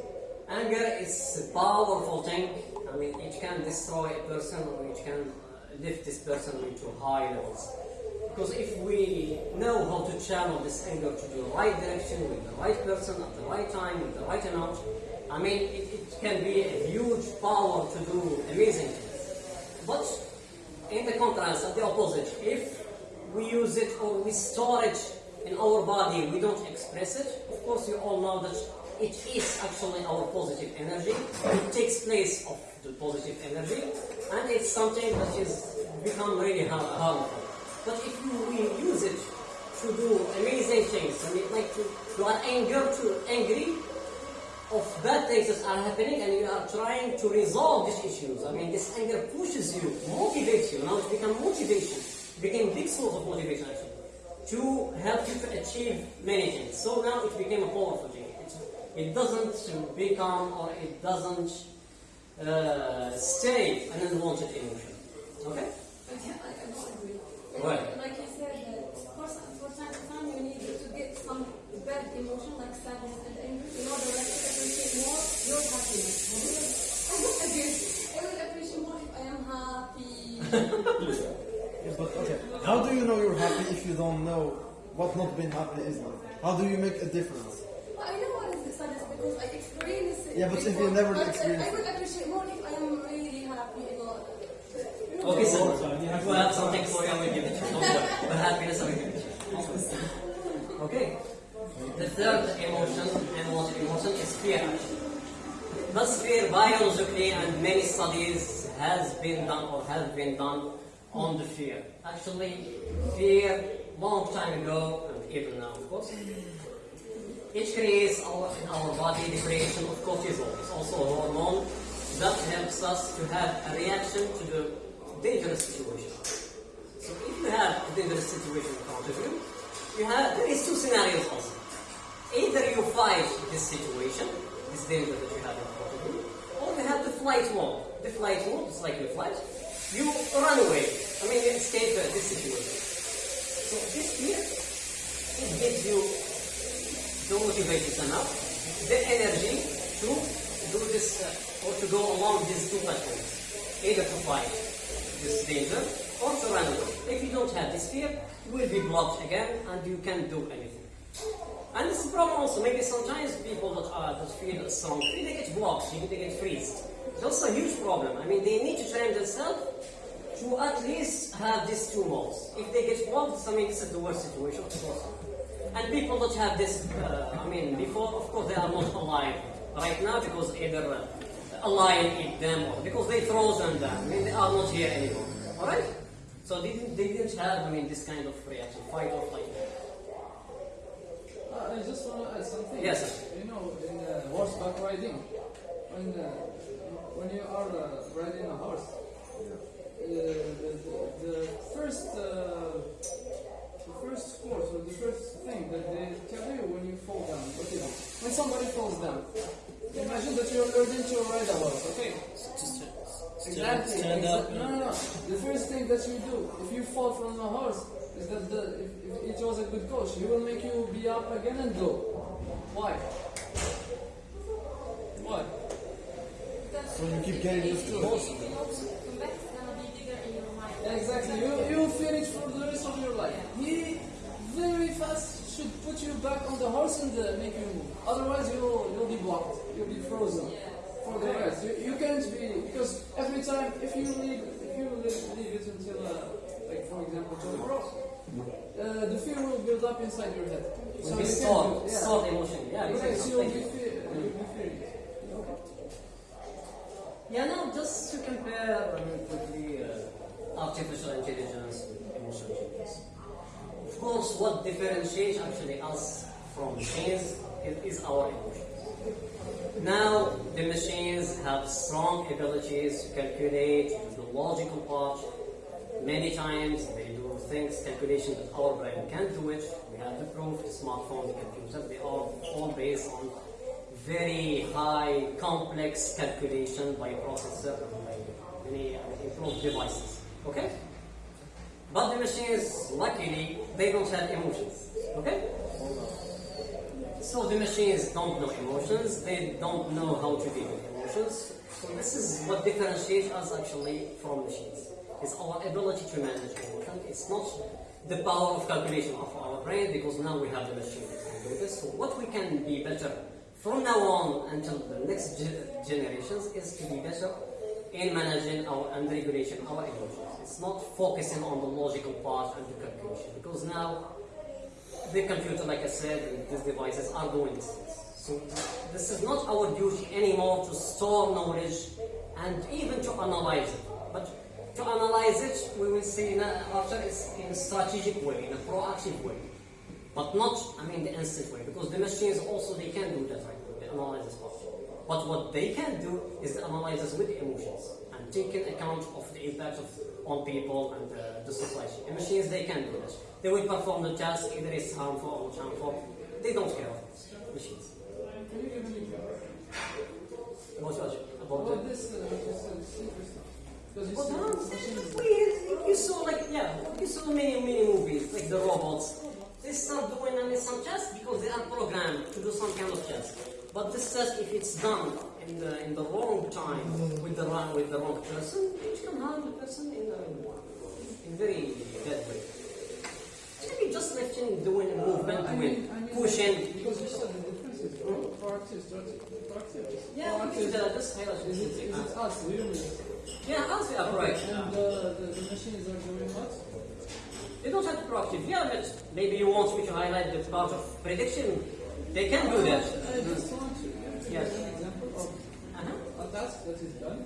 Anger is a powerful thing. I mean, it can destroy a person or it can lift this person into high levels. Because if we know how to channel this anger to the right direction with the right person at the right time with the right amount, I mean, it, it can be a huge power to do amazing things. But in the contrast, at the opposite, if we use it or we store it in our body, we don't express it, of course you all know that it is actually our positive energy. It takes place of the positive energy and it's something that is become really har- harmful. But if you, use it to do amazing things, I mean like to, you are anger to angry of bad things that are happening and you are trying to resolve these issues. I mean, this anger pushes you, motivates you. Now it becomes motivation. Became big source of motivation actually. To help you to achieve many things. So now it became a powerful thing. It, it doesn't become or it doesn't uh, stay an unwanted emotion. Okay? Okay, I, I don't agree. Why? Like you said, that for, some- for time to time you need to get some bad emotion like sadness and anger in order like, to appreciate more your happiness. I don't agree. I will appreciate more if I am happy. Yes, but okay. How do you know you're happy if you don't know what not being happy is like? How do you make a difference? But I know what is the sadness because I experienced it. Yeah, but if you never But, uh, experienced I will appreciate more if I am really happy. You know. You know, Okay, so if you have something for you, I will give it to you. Don't. The happiness, I will give it to you. Okay. The third emotion, unwanted emotion, is fear. Thus, fear biologically and many studies has been done or have been done on the fear. Actually, fear long time ago and even now, of course. Our, in our body the creation of cortisol. It's also a hormone that helps us to have a reaction to the dangerous situation. So if you have a dangerous situation in front of you, you have there is two scenarios also. Either you fight this situation, this danger that you have in front of you, or you have the flight mode. The flight mode is like your flight. You run away. I mean, you escape this situation. So this fear, it gives you the motivation enough, the energy to do this uh, or to go along these two platforms. Either to fight this danger or to run away. If you don't have this fear, you will be blocked again and you can't do anything. And this is a problem also. Maybe sometimes people that are that feel strong, they get blocked, they get freezed. It's also a huge problem. I mean, they need to train themselves to at least have these two modes. If they get blocked, I mean, this is the worst situation, of course. And people that have this, uh, I mean, before, of course, they are not alive right now because either uh, a lion eat them or because they frozen them. Down. I mean, they are not here anymore. Alright? So they didn't, they didn't have, I mean, this kind of reaction, fight or flight. Uh, I just want to add something. Yes, sir. You know, in uh, horseback riding, when uh, when you are uh, riding a horse, uh, the, the, the first uh, the first course or the first thing that they tell you when you fall down, what is it? When somebody falls down, imagine that you're learning to ride a horse. Okay. Exactly. stand up, exactly. No, no, no. The first thing that you do, if you fall from a horse, is that the, if, if it was a good coach, he will make you be up again and go. Why? Why? So you keep getting used to it. Combat's gonna be bigger in your mind. Exactly. You you will feel it for the rest of your life. He very fast should put you back on the horse and uh, make you move. Otherwise, you'll you'll be blocked. You'll be frozen for the rest. You, you can't be because every time if you leave if you leave, leave it until uh, like for example tomorrow, uh, the fear will build up inside your head. Will you be can't stored, do- yeah. stored emotionally. Yeah, Yes, exactly. you'll be you. fear, you'll be fearing it. Yeah, now just to compare I mean, quickly uh, artificial intelligence emotional intelligence. Of course, what differentiates actually us from machines is, is our emotions. Now, the machines have strong abilities to calculate the logical part. Many times they do things, calculations that our brain can't do it. We have the proof, the smartphone, the computer, they are all based on very high, complex calculation by processor and by many improved devices. Okay? But the machines, luckily, they don't have emotions. Okay? So the machines don't know emotions, they don't know how to deal with emotions. So this is what differentiates us actually from machines. It's our ability to manage emotion. It's not the power of calculation of our brain because now we have the machine that can do this. So what we can be better from now on until the next generations is to be better in managing our and regulation our emotions. It's not focusing on the logical part and the calculation because now the computer, like I said, these devices are doing this. So this is not our duty anymore to store knowledge and even to analyze it. But to analyze it, we will see na- after it's in a strategic way, in a proactive way. But not, I mean, the instant way, because the machines also, they can do that right now, the analysis part. But what they can do is the analysis with the emotions and taking account of the impact of, on people and uh, the society. The machines, they can do that. They will perform the task, either it's harmful or not harmful. They don't care about this, machines. Can you give an example? About what? About the, this uh, it's interesting because you Well, see no, machines. we, you saw like yeah, you saw many many movies like the robots. They start doing some tasks because they are programmed to do some kind of task. But this task, if it's done in the in the wrong time with the wrong with the wrong person, it can harm the person in a in very bad way. Maybe just him doing a movement, I doing mean, I mean, pushing. Because you said the difference is pro- proactive, proactive. Yeah, we proactive. uh, just highlight Is it, is it us, the? Yeah, we are right. And the, the, the machines are doing what? They don't have to proactive. Yeah, but maybe you want me to highlight the part of prediction. They can do that. I just want to Yes. you an example of Uh-huh. a task that is done.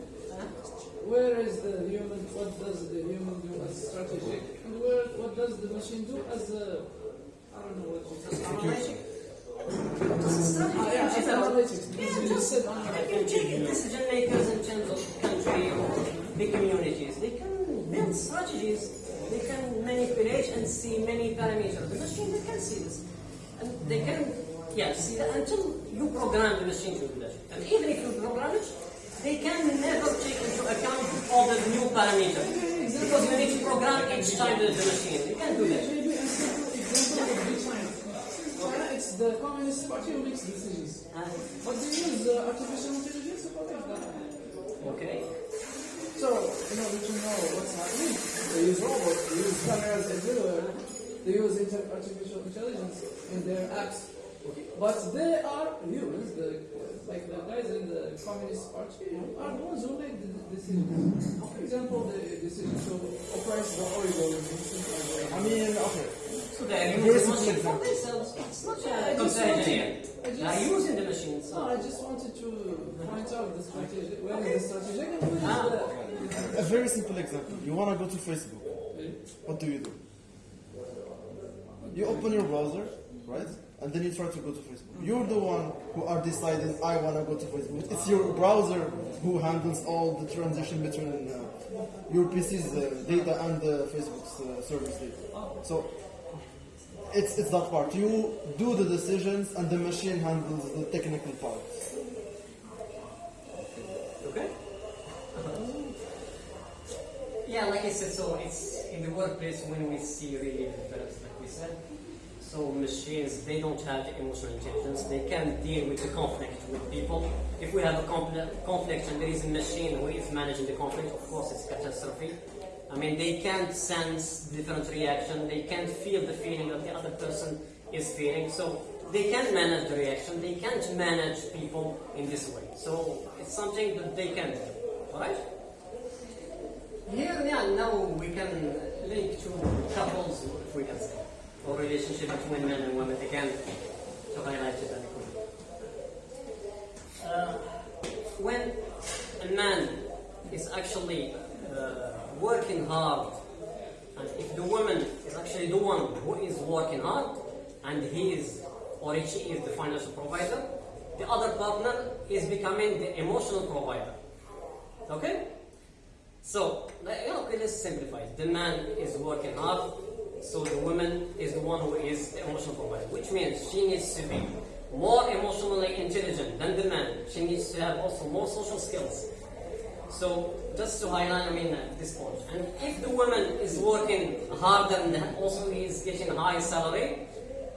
Where is the human, what does the human do as strategic? And where, what does the machine do as a, I don't know what you call it. Analytic. This is strategy. Ah, yeah, as analytics. Yeah, you just said Like analytics. you take decision makers in terms of country or big communities. They can build strategies. They can manipulate and see many parameters. The machine they can see this, and they can yeah see that until you program the machine to do that. And even if you program it, they can never take into account all the new parameters because you need to program each time the, the machine. You can do that. Maybe a simple example would be China. China, it's the Communist Party who makes decisions. Uh, But they use uh, artificial intelligence to protect that. okay. So, in order to know what's happening, they use robots, they use cameras everywhere, they use inter- artificial intelligence in their apps. But they are humans, the, like the guys in the Communist Party, are the ones who make the the decisions. For example, the decision to oppress the oil in I mean, okay. So they are Here's using the an machine for themselves. It's not Yeah, I a just comparison. I They are using the machine. No, I just wanted to point out the strategy, where is the strategic and where is Ah, okay. A very simple example. You want to go to Facebook. What do you do? You open your browser, right? And then you try to go to Facebook. You're the one who are deciding, I want to go to Facebook. It's your browser who handles all the transition between uh, your PC's uh, data and uh, Facebook's uh, service data. So it's, it's that part. You do the decisions and the machine handles the technical part. Okay? Yeah, like I said, so it's in the workplace when we see really developments, like we said. So machines, they don't have emotional intelligence. They can't deal with the conflict with people. If we have a conflict, and there is a machine who is managing the conflict, of course it's catastrophe. I mean, they can't sense different reaction. They can't feel the feeling that the other person is feeling. So they can't manage the reaction. They can't manage people in this way. So it's something that they can do. Alright? Here, yeah, now we can link to couples, if we can say, or relationship between men and women again to highlight it. Uh, when a man is actually uh, working hard, and if the woman is actually the one who is working hard, and he is or she is the financial provider, the other partner is becoming the emotional provider. Okay? So, yeah, okay, let's simplify it. The man is working hard, so the woman is the one who is the emotional provider, which means she needs to be more emotionally intelligent than the man. She needs to have also more social skills. So, just to highlight, I mean, uh, this point. And if the woman is working harder and also is getting high salary,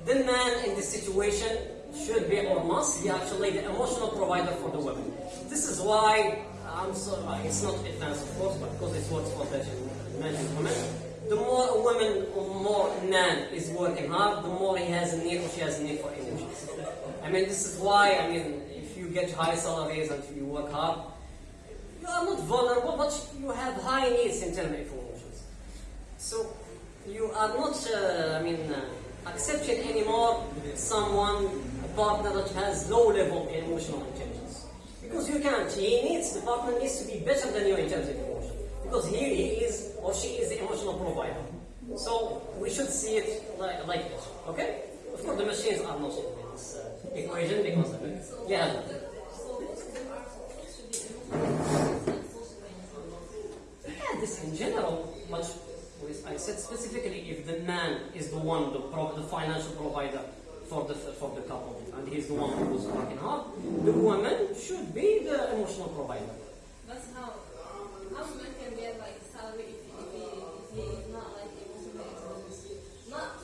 the man in this situation should be or must be actually the emotional provider for the woman. This is why I'm sorry, uh, it's not advanced of course, but because it works for men and women. The more a woman or more a man is working hard, the more he has a need or she has a need for energy. I mean, this is why, I mean, if you get high salaries and you work hard, you are not vulnerable, but you have high needs in terms of emotions. So, you are not, uh, I mean, uh, accepting anymore someone, a partner that has low level emotional intelligence. Because you can't. He needs, the partner needs to be better than you in. Because he, he is or she is the emotional provider. So we should see it like, like this. Okay? Of course, the machines are not in this uh, equation because it. Yeah. Yeah, this in general, much I said specifically if the man is the one, the, pro- the financial provider for the for the couple, and he's the one who's working hard, the woman should be the emotional provider. That's how just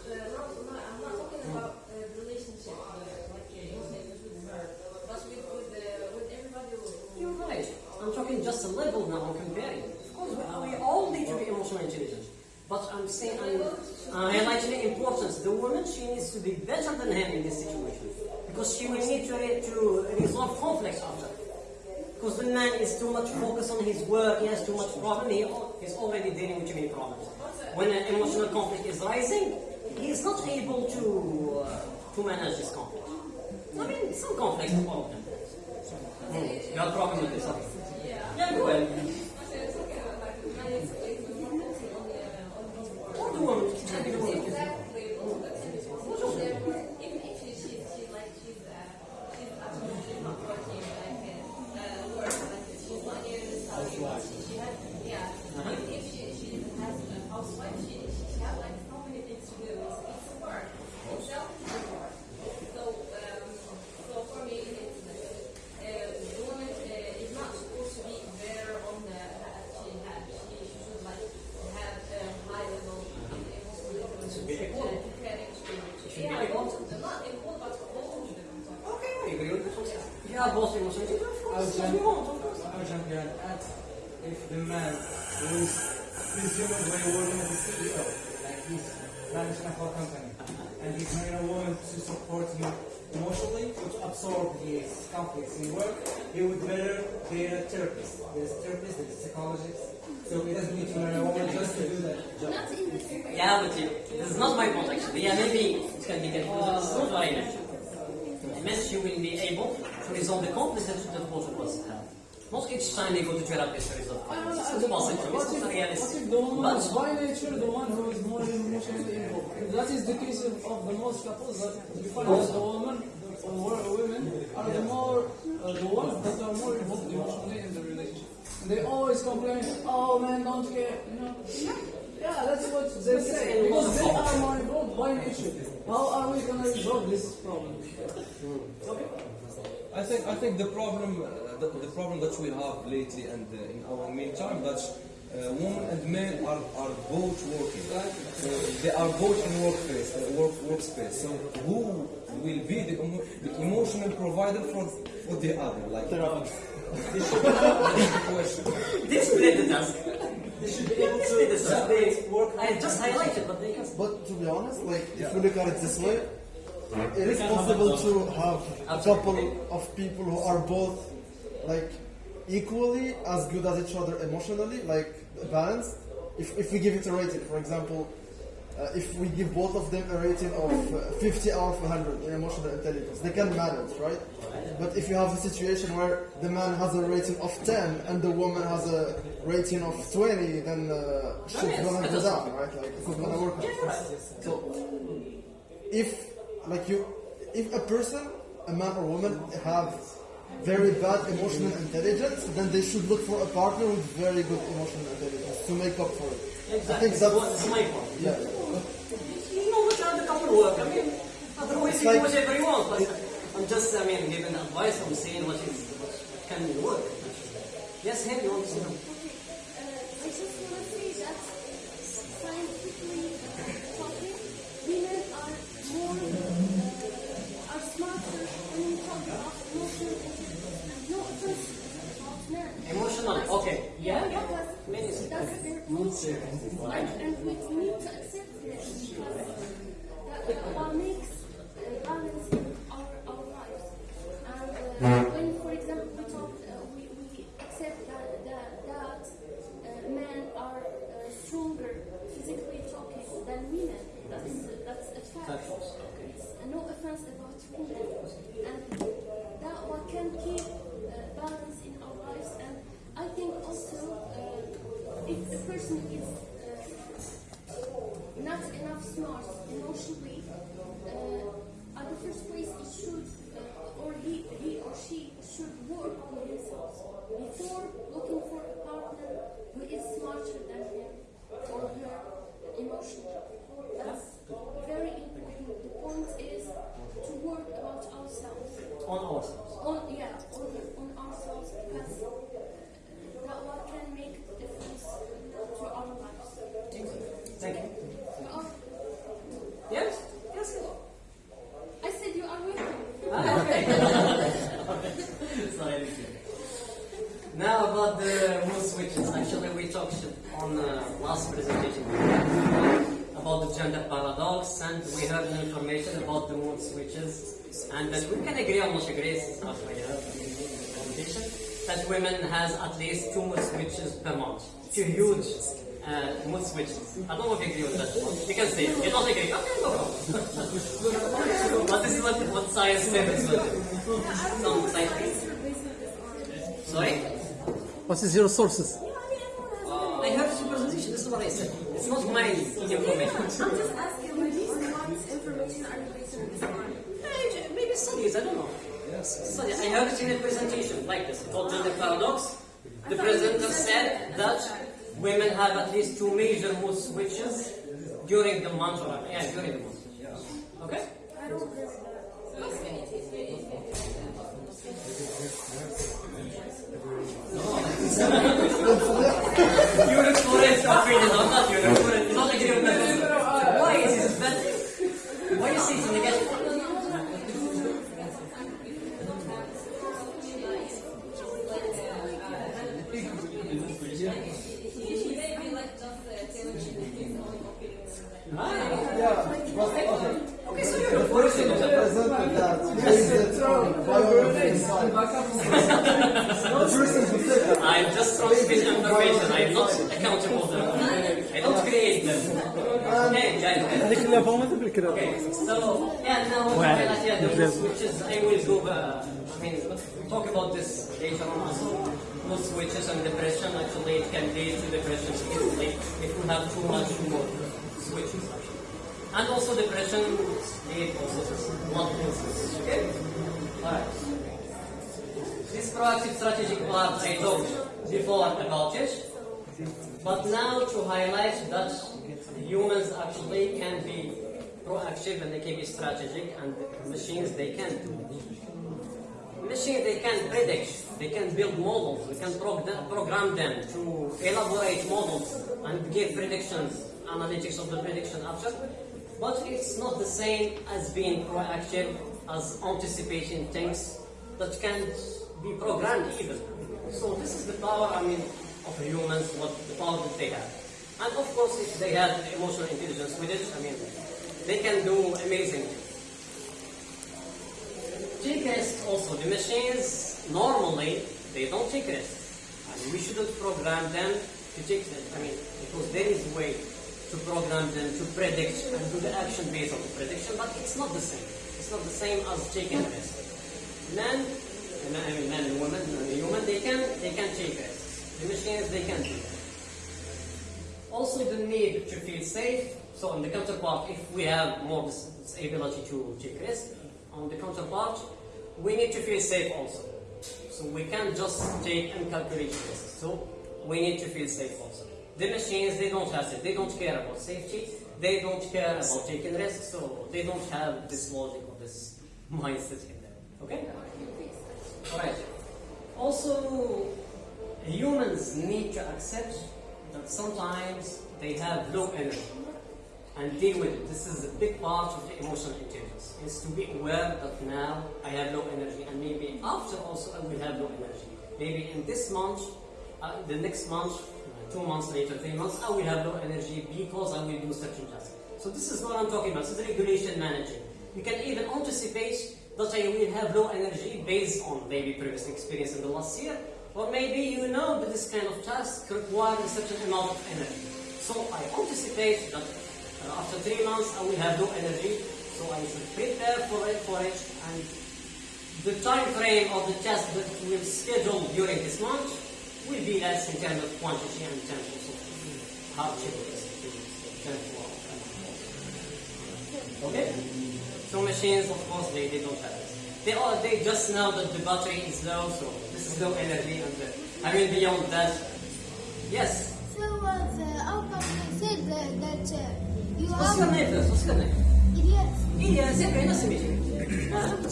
a level now. I'm not talking about uh, relationship uh, like intelligent but with with uh, with everybody who's right. I'm talking just a level now comparing. Of course, we, all need to be emotionally intelligent. But I'm saying I'm uh, highlighting the importance. The woman she needs to be better than him in this situation because she will need to, to resolve conflicts after. Because the man is too much focused on his work, he has too much problem, he he's already dealing with too many problems. When an emotional conflict is rising, he is not able to uh, to manage this conflict. I mean, some conflicts, all of them. Hmm. You have problem with this? Okay. Yeah, go ahead. Actually, it's talking about like man is is more focusing on the uh, on his work. Or the woman. It can be the woman. Exactly. So therefore, even if she, she's, she's like, she's, uh, she's absolutely not working, like, uh, uh, work, like, she's not getting the salary, she, she has, yeah. Even if she, she has a housewife, she, she, she has, like, so many things to do. It's, it's work. Itself is work. So, um, so for me, it's, uh, the woman uh, is not supposed to be there on the, that she has. She, she should, like, have a high level of emotional Should be equal. should yeah, both of them, not equal, but both of them. Okay, I agree with this one. You have both emotions. Of course, I'll we want, of course. Arjun can add if the man who is presumably working as a CEO, like he's managing a whole company, and he's hiring a woman to support him emotionally, to absorb his conflicts in work, he would better hire a therapist. There's a therapist, there's a psychologist, so he doesn't need to hire a woman just to do that job. Not in this Yeah, but you, this is not my point actually. Yeah, maybe it can be confused. This is not what I meant. I meant you will be able to resolve the conflict that that both of us have. Not each time you go to therapy there is a I don't know, It's impossible. what It's if, not what realistic. if the woman But- is by nature the one who is more emotionally involved? If that is the case of, of the most couples that you find that the woman or women are the more uh, the ones that are more involved emotionally in the relationship. And they always complain, oh man, don't care, you know. Yeah, that's what they say. Because they are more involved by nature. How are we gonna resolve this problem? Okay. I think I think the problem uh, the, the problem that we have lately and uh, in our meantime that uh, women and men are, are both working. So they are both in workplace, uh, work workspace. So who will be the, emo- the emotional provider for for the other? Like this is the question. This split the task. They should be able to discuss the work. I just highlighted, but they can. But to be honest, like if you look at it this way, it is possible to have a couple of people who are both like equally as good as each other emotionally, like balanced. If, if we give it a rating, for example, uh, if we give both of them a rating of uh, 50 out of 100 in emotional intelligence, they can manage, right? But if you have a situation where the man has a rating of 10 and the woman has a rating of 20, then uh, shit's gonna go down, right? Like it's not gonna work. So if like you if a person a man or woman have very bad emotional intelligence then they should look for a partner with very good emotional intelligence to make up for it i Exactly. think that's That's my point. yeah You know what how the couple work. I mean, otherwise you like- do whatever you want. But I'm just, I mean, giving advice. I'm saying what is what can work. Yes, him, you want to say something? Okay, uh, I just want to say that scientifically talking, women are more, Emotional, okay. Yeah, yeah. Many say. that's their nature. And, and we need to accept this because that what makes uh, balance in our, our lives. And uh, when, for example, we talk, uh, we, we accept that, that, that uh, men are uh, stronger physically talking than women. That's, that's a fact. Factuals, okay. It's no offense about women. And that what can keep uh, balance in our lives. And I think also uh, if a person is uh, not enough smart emotionally, uh, at the first place it should, uh, or he, he or she should work on themselves before looking for a partner who is smarter than him or her emotionally. That's very important. The point is to work about ourselves. On ourselves. On yeah, on, on ourselves because that what can make the difference to our lives. Thank you. You are, Yes? Yes, yes. I said you are welcome. Ah, okay. Sorry, listen. Now about the mood switches. Actually, we talked on uh, last presentation about the gender paradox, and we heard the information about the mood switches, and that we can agree or not agree. Since after we heard the that women has at least two mood switches per month. Two huge uh, mood switches. I don't know if you agree with that. one. You can say. You don't agree. Okay, no problem. but this is what, what science says. Some scientists. Sorry? What is your sources? I have the presentation. This is what I said. It's not my information. I'm just asking, like, on what information are you basing this on? Eh, Maybe. I don't know. Study. I heard it in a presentation like this. Called gender paradox. The presenter said that women have at least two major mood switches during the month. Or, yeah, during the month. Okay. I don't agree with that. You look for it. I'm not you. Look for it. You don't agree with that. Why is it bad? Why you say it's negative? Okay, so you're the person who presented that raised it on biology side. the person who said that I'm just transmitting information. I'm not accountable them. I don't create them. Okay, guys. Okay, so yeah, now yeah, the switches. I will go. Uh, mean, talk about this later on also. Mood switches and depression actually it can lead to depression easily if we have too much mood switches actually. And also depression lead also to blood. Okay? Alright. This proactive strategic part I talked before about it. But now to highlight that humans actually can be proactive and they can be strategic and machines they can do. Machines they can predict, they can build models, we can prog- program them to elaborate models and give predictions, analytics of the prediction after. But it's not the same as being proactive, as anticipating things that can be programmed even. So this is the power, I mean, of humans, what the power that they have. And of course, if they have emotional intelligence with it, I mean, they can do amazing. Take rest also. The machines normally they don't take rest. And we shouldn't program them to take rest. I mean, because there is a way to program them to predict and do the action based on the prediction, but it's not the same. It's not the same as taking rest. I mean men and women, and human, they can they can take rest. The machines they can do that. Also the need to feel safe. So on the counterpart, if we have more this, ability to take risk, on the counterpart, we need to feel safe also. So we can't just take and calculate risks. So we need to feel safe also. The machines, they don't have it. They don't care about safety. They don't care about taking risks. So they don't have this logic or this mindset in them. Okay? Alright. Also, humans need to accept that sometimes they have low energy and deal with it. This is a big part of the emotional intelligence. Is to be aware that now I have low energy and maybe after also I will have low energy. Maybe in this month, uh, the next month, uh, two months later, three months, I will have low energy because I will do certain tasks. So this is what I'm talking about. This is regulation managing. You can even anticipate that I will have low energy based on maybe previous experience in the last year, or maybe you know that this kind of task requires a certain amount of energy. So I anticipate that uh, after three months I will have low energy, so I should prepare for it, for it, and the time frame of the task that we'll schedule during this month will be less in terms of quantity and in terms of hardship. Okay? So machines, of course, they, they don't have this. They are they just know that the battery is low, so this is low energy, and uh, I mean beyond that, yes. So uh, the, our company said that, that uh, you What's your name first? What's your name? idiots. Yes, okay, nice to meet you. Uh,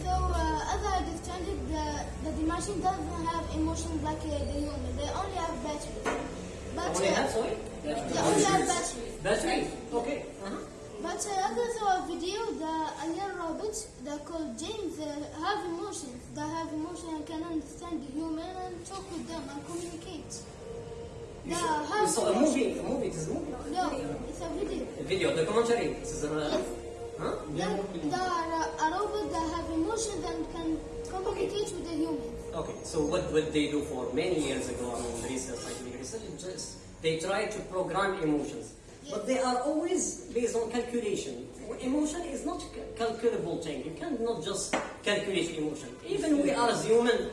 So uh, as I understand it, the, the, the machine doesn't have emotions like uh, the human. They only have batteries. But only uh, have, sorry? they only have batteries. Battery. Robots, they're called James, uh, have emotions. They have emotions and can understand the human and talk with them and communicate. You, you have saw a movie. A movie. It is a movie. No, it's a video. A video, documentary. This is a. Yes. Huh? They, they are a, a robot that have emotions and can communicate with the humans. Okay, so what what they do for many years ago, I mean, research, scientific research, just they try to program emotions, but they are always based on calculation. Emotion is not a calculable thing. You cannot just calculate emotion. Even we are as human,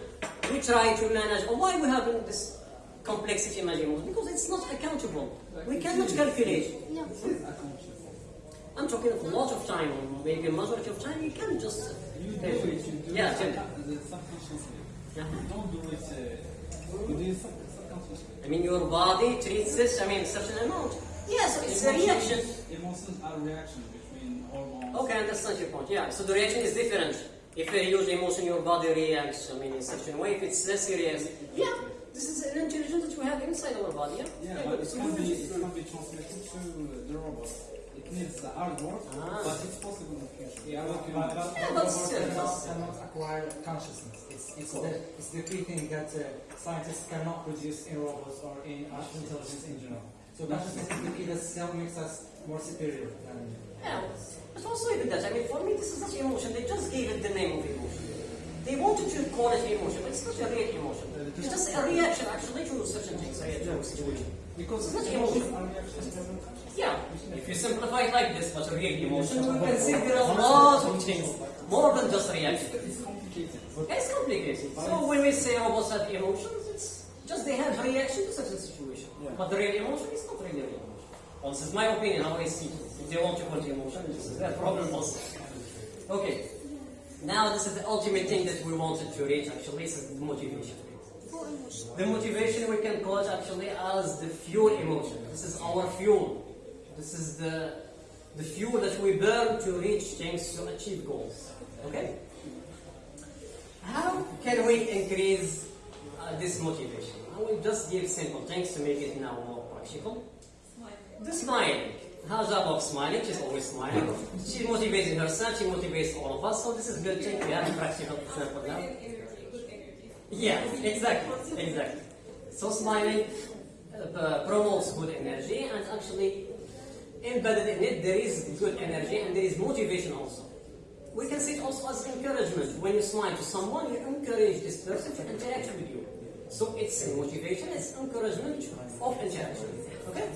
we try to manage. Or why we have this complexity in emotion? Because it's not accountable. We cannot calculate. No. I'm talking a lot of time, or maybe a majority of time. You can just. Yeah, tell me. The subconsciously. Yeah. Don't do it. Uh, you do it subconsciously. I mean, your body treats this, I mean, certain amount. Yes, it's a reaction. Emotions are reactions between hormones. Okay, I understand your point. Yeah, so the reaction is different. If a use emotion, your body reacts, I mean, in such a way. If it's less, it reacts. Yeah, this is an intelligence that we have inside our body. Yeah, Yeah, Yeah, but it so can be this it is- can be transmitted to the robot. It needs the hard work, Ah. but it's possible in the future. Yeah, What but, you but, do. but Yeah, but robots still, cannot, cannot acquire consciousness. It's, it's, the, it's the key thing that uh, scientists cannot produce in robots or in artificial intelligence in general. So consciousness is the key that still makes us more superior than Yeah, but also even that. I mean, for me, this is not emotion. They just gave it the name of emotion. They wanted to call it emotion, but it's not a real emotion. It's just a reaction, actually, to certain things, a reaction to a situation. Because It's not emotion. are reactions to the Yeah, if you simplify it like this, but a real emotion, we can see there are a lot of things more than just reaction. It's complicated. It's complicated. So when we say oh, robots have emotions, it's just they have reaction to certain situation. Yeah. But the real emotion is not really real emotion. Well, this is my opinion, how I see it. If they want to it emotion, this is their problem also. Okay. Now this is the ultimate thing that we wanted to reach actually, this is the motivation. The motivation we can call it actually as the fuel emotion. This is our fuel. This is the the fuel that we burn to reach things to achieve goals. Okay? How can we increase uh, this motivation? I will just give simple things to make it now more practical. The smiling. Job of smiling, she's always smiling. She motivates herself, she motivates all of us, so this is good thing. We have a practical example now. Yeah, exactly, exactly. So smiling uh, promotes good energy and actually embedded in it there is good energy and there is motivation also. We can see it also as encouragement. When you smile to someone, you encourage this person to interact with you. So it's motivation, it's encouragement of interaction. Okay?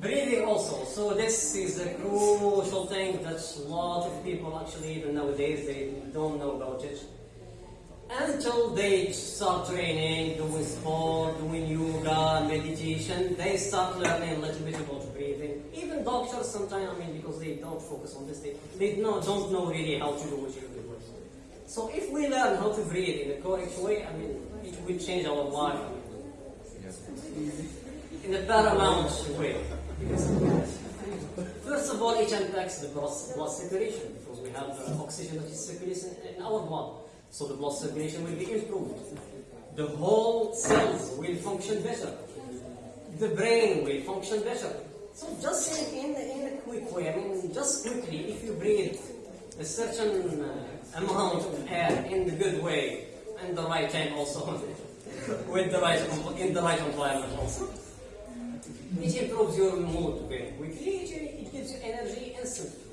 Breathing also. So this is a crucial thing that a lot of people actually even nowadays they don't know about it. Until they start training, doing sport, doing yoga, meditation, they start learning a little bit about breathing. Even doctors sometimes, I mean, because they don't focus on this, they, they know, don't know really how to do what you do. So if we learn how to breathe in a correct way, I mean, it will change our life. In a paramount way. First of all, it impacts the blood, blood circulation because we have uh, oxygen that is circulating in our blood. So the blood circulation will be improved. The whole cells will function better. The brain will function better. So just in, in, in a quick way, I mean, just quickly, if you breathe a certain uh, amount of air in the good way, and the right time also, with the right, in the right environment also, it improves your mood very quickly. It, gives you energy instantly.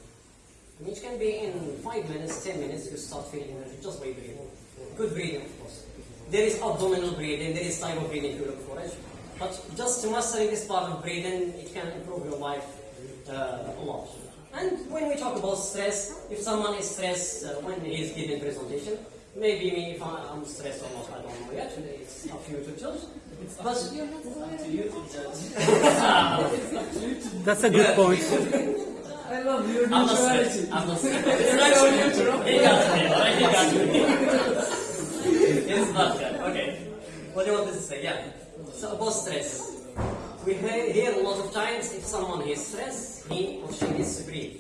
It can be in five minutes, ten minutes, you start feeling energy just by breathing. Good breathing, of course. There is abdominal breathing, there is type of breathing you look for it. But just mastering this part of breathing, it can improve your life uh, a lot. And when we talk about stress, if someone is stressed uh, when he is giving presentation, maybe me, if I, I'm stressed or not, I don't know yet. It's up to you to. But To you to judge. That's a good point. I love your I'm not neutrality. I'm not stressed. It's not He got me, alright? He got me. it's not good. Okay. What do you want to say? Yeah. So about stress. We hear hear a lot of times if someone is stressed, he or she needs to breathe.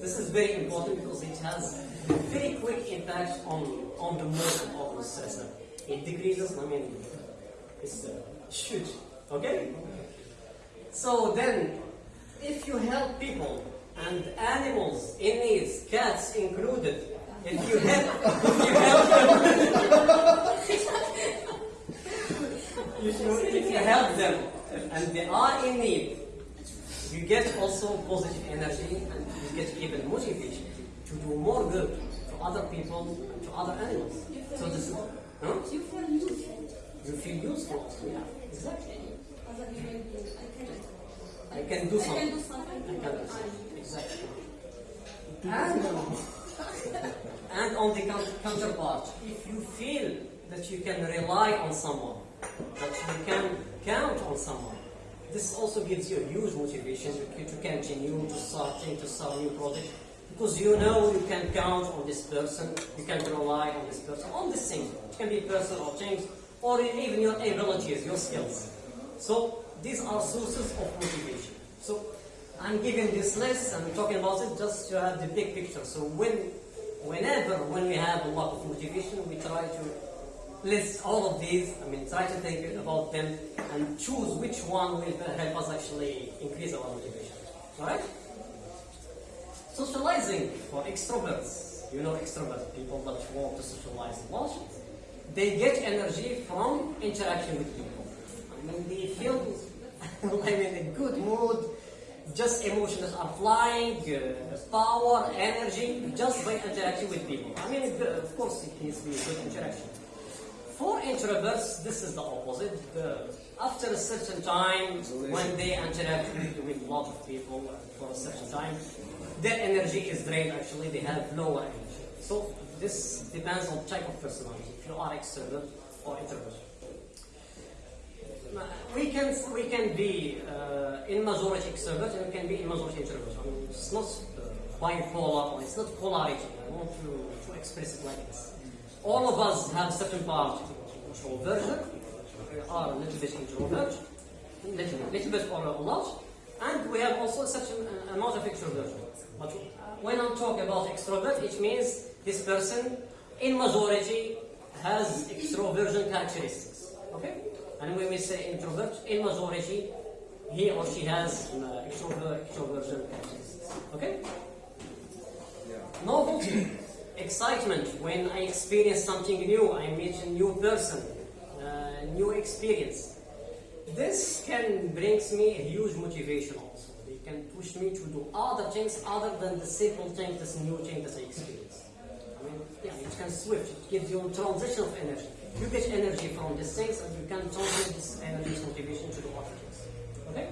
This is very important because it has a very quick impact on, on the mood of the stressor. It decreases, I mean, it's uh, huge. Okay? So then, if you help people and animals in needs, cats included, if you help, if you help them, you, if you help them and they are in need, you get also positive energy and you get even motivation to do more good to other people and to other animals. So this is, huh? You feel useful. You feel useful. Yeah, exactly. As a human being, I can, I can do I can something. do something. I can do something. Exactly. And, and on the counterpart, if you feel that you can rely on someone, that you can count on someone, this also gives you a huge motivation to, to continue to start to start new project because you know you can count on this person, you can rely on this person, on this thing. It can be person or things, or even your abilities, your skills. So these are sources of motivation. So I'm giving this list, I'm talking about it just to have the big picture. So when, whenever, when we have a lot of motivation, we try to list all of these. I mean, try to think about them and choose which one will help us actually increase our motivation. All right? Socializing for extroverts. You know extroverts, people that want to socialize a lot. They get energy from interaction with people. I mean, they feel, I mean, a good mood, just emotions are flying, uh, power, energy, just by interacting with people. I mean, of course, it needs to be a good interaction. For introverts, this is the opposite. The- after a certain time, when they interact with, a lot of people for a certain time, their energy is drained. Actually, they have lower energy. So this depends on type of personality. You are extrovert or introvert. We can we can be uh, in majority extrovert and we can be in majority introvert. I mean, it's not uh, bipolar or it's not polarity. I want to, to express it like this. All of us have certain part introversion. We are a little bit introvert, little, little bit or a lot, and we have also such an uh, amount of extroversion. But when I talk about extrovert, it means this person in majority has extroversion characteristics. Okay? And when we say introvert, in majority, he or she has uh, extrover- extroversion characteristics. Okay? Novelty, excitement when I experience something new, I meet a new person, uh, new experience. This can brings me a huge motivation also. It can push me to do other things other than the simple thing, this new thing that I experience. It can switch. It gives you a transition of energy. You get energy from these things, and you can translate this energy, motivation to do other things. Okay?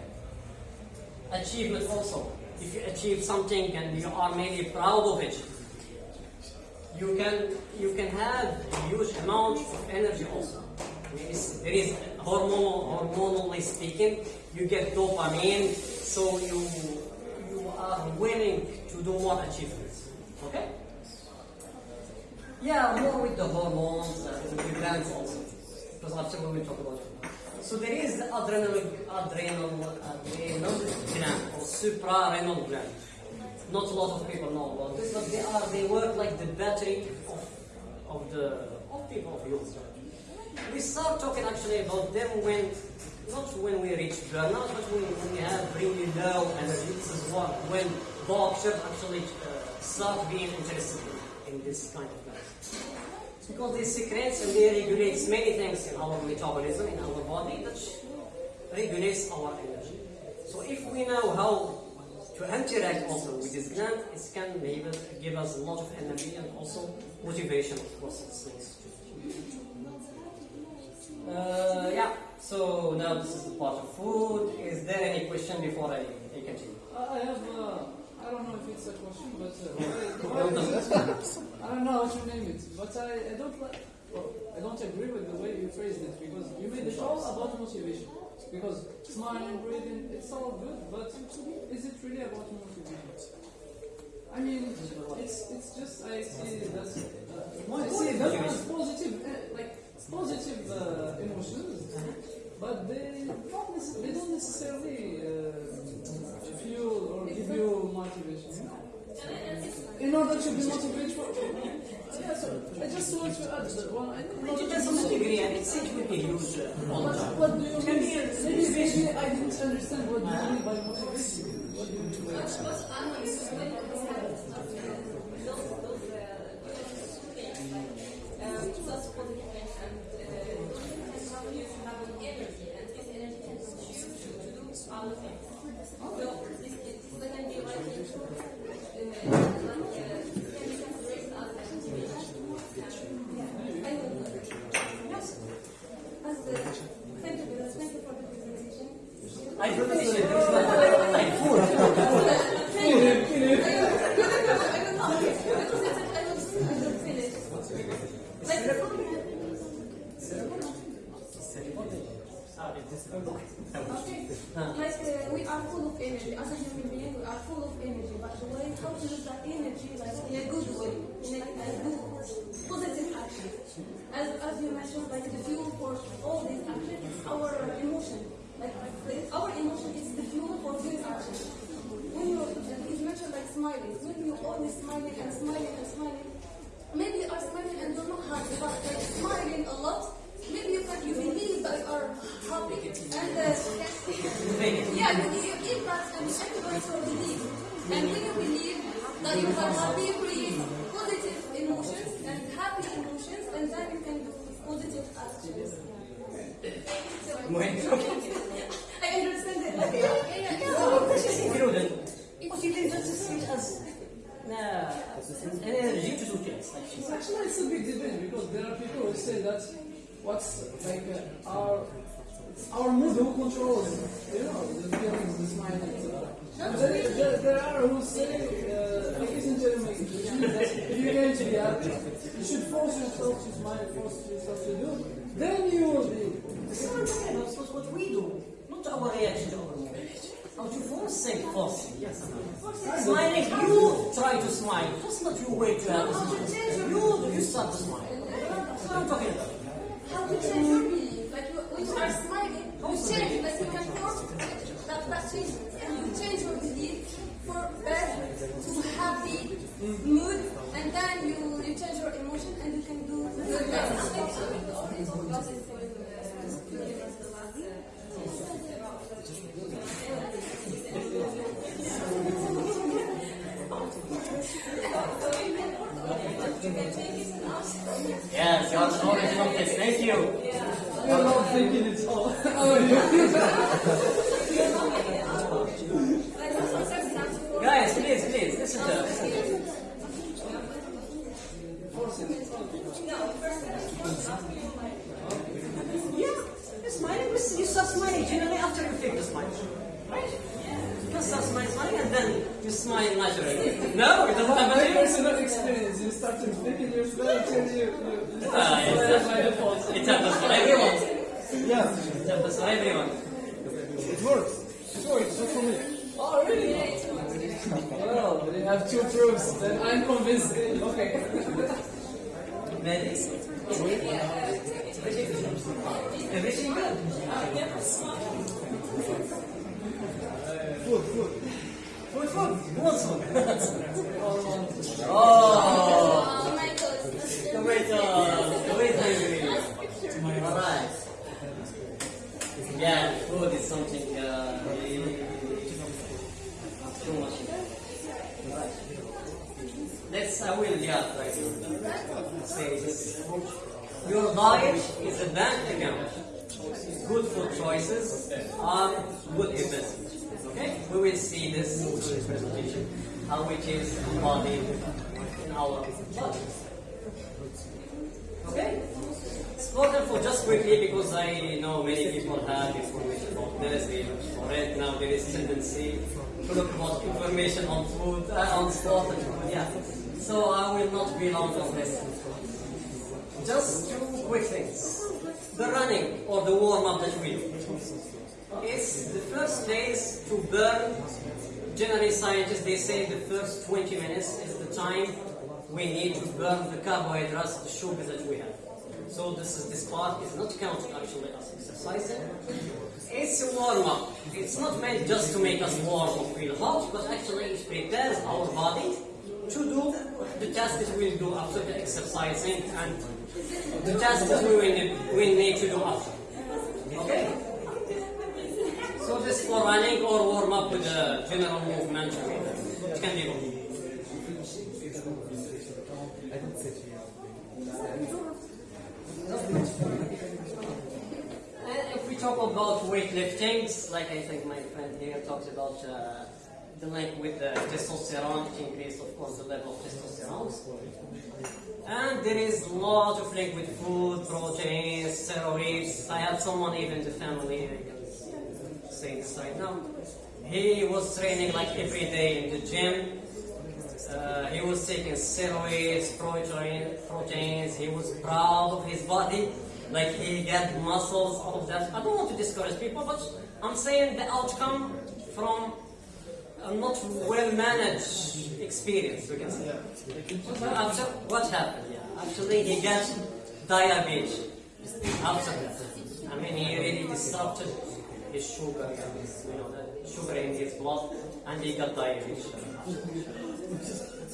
Achievement also. If you achieve something and you are maybe proud of it, you can you can have a huge amount of energy also. There is hormonal, hormonally speaking, you get dopamine, so you you are willing to do more achievements. Okay? Yeah, more with the hormones and the glands also, because after we talk about it. So there is the adrenal adrenal adrenal gland or suprarenal gland. Not a lot of people know about this, but they are they work like the battery of of the of people of youth. We start talking actually about them when not when we reach burnout, but when, when we have really low energy. This is what when doctors actually uh, start being interested in, this kind of because they secrete and they regulate many things in our metabolism, in our body, that regulates our energy. So if we know how to interact also with this gland, it can maybe give us a lot of energy and also motivation, of course, it's nice. Uh, yeah, so now this is the part of food. Is there any question before I, I continue? I have, uh, don't know if it's a question, but uh, I don't know how to name it, but I, I don't like, well, I don't agree with the way you phrased it because you made it all about motivation. Because smiling, breathing, it's all good, but is it really about motivation? I mean, it's it's just I see that uh, I see that positive, uh, like positive uh, emotions, but they not they don't necessarily uh, fuel or give you motivation. In order to be motivated for, yeah, so I just want to add that one. I think It depends on the degree, and it's it will be used uh, what, what do you mean? Maybe maybe I didn't understand what you mean by motivation. What do you mean by But, but I know it's very those, those, those, uh, um, such positive things and uh, can help you to have an energy and this energy can push you to, to do other things. So this, this can be like, uh, like uh, can be considered as a motivation. And I don't know. As the, thank you, Bill. thank you for the presentation. I finished it. It's like, like food. Ah, it is- Okay. Like uh, we are full of energy. As a human being, we are full of energy. But the way how to use that energy, like in a good way, in a, a good, positive action. As as you mentioned, like the fuel for all these actions is our emotion. Like the- our emotion is the fuel for good action. When you uh, you mentioned like smiling, when you always smiling and smiling and smiling, maybe you are smiling and you're not happy, but like smiling a lot. Maybe you can you believe that you are happy and uh, yeah, you, you give that and everybody will believe. And when you believe that you are happy, you create positive emotions and happy emotions, and then you can do positive actions. So, I understand it. Like, yeah, yeah, yeah. yeah. included. But you can just see it as nah, an energy to do things. Like she said. Actually, it's a big debate because there are people who say that what's like uh, our it's our mood who controls you know the feelings, the smiling. And then there, there are who say, uh, ladies and gentlemen, means if you're going to be happy, you should force yourself to smile, force yourself to do. Then you will be. This is what I'm talking about. That's what we do, not our reaction to our movie. How to force say force. Yes, Smiling, you try to smile. That's not your way to have a smile. You, you start to smile. That's what I'm talking about. How to change your belief? Like you- when you are smiling, you change. Like you can force that that change, and you change your belief for better to happy mood, and then you you change your emotion, and you can do good Yes, you are the knowledge of this. Thank you. You're not thinking it's all. Guys, please, please, listen to us. Yeah, you're smiling. You you start smiling generally after you fake the smile. Right? You can start smiling, smiling, and then you smile naturally. No, it doesn't My happen to you. Personal experience, you start to think in your smile, change you. you Ah, yes, by default. It happens for everyone. Yeah, It happens for everyone. it works. It works. So for me. Oh, really? Well, they have two proofs, then I'm convinced. Okay. Ladies? Everything good? Food, food. Wants food? oh, my God. tomatoes. Tomatoes. Alright. Yeah, food is something uh, really too much. Right. Let's, I will, try to say this. Your diet is a bank account. Good food choices are good investments. Okay? We will see this through this presentation, how it is embodied in our budget. Okay? Spoken for just quickly because I know many people have information about this, for it. Now there is tendency to look about information on food, uh, on sport yeah. So I will not be long on this. Just two quick things. The running or the warm-up that we do is the first phase to burn. Generally, scientists they say the first 20 minutes is the time we need to burn the carbohydrates, the sugars that we have. So this is this part is not counted actually as exercising. It's a warm-up. It's not meant just to make us warm or feel hot, but actually it prepares our body to do the task that we'll do after the exercising and the task that we will we need to do after. Okay? So this for running or warm up with the general movement. Can be both. And if we talk about weightlifting, like I think my friend here talked about uh, the link with the testosterone, it increases of course the level of testosterone. And there is a lot of link with food, proteins, steroids. I have someone even the family, This right now. He was training like every day in the gym. Uh, he was taking steroids, protein, proteins. He was proud of his body, like he got muscles, all of that. I don't want to discourage people, but I'm saying the outcome from a not well managed experience, we can say. After what happened? Yeah, actually he got diabetes after that. I mean, he really disrupted his sugar, his, you know, the sugar in his blood, and he got diabetes.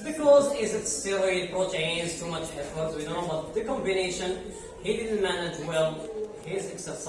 Because is it steroid proteins, too much effort, we know, but the combination, he didn't manage well his exercise.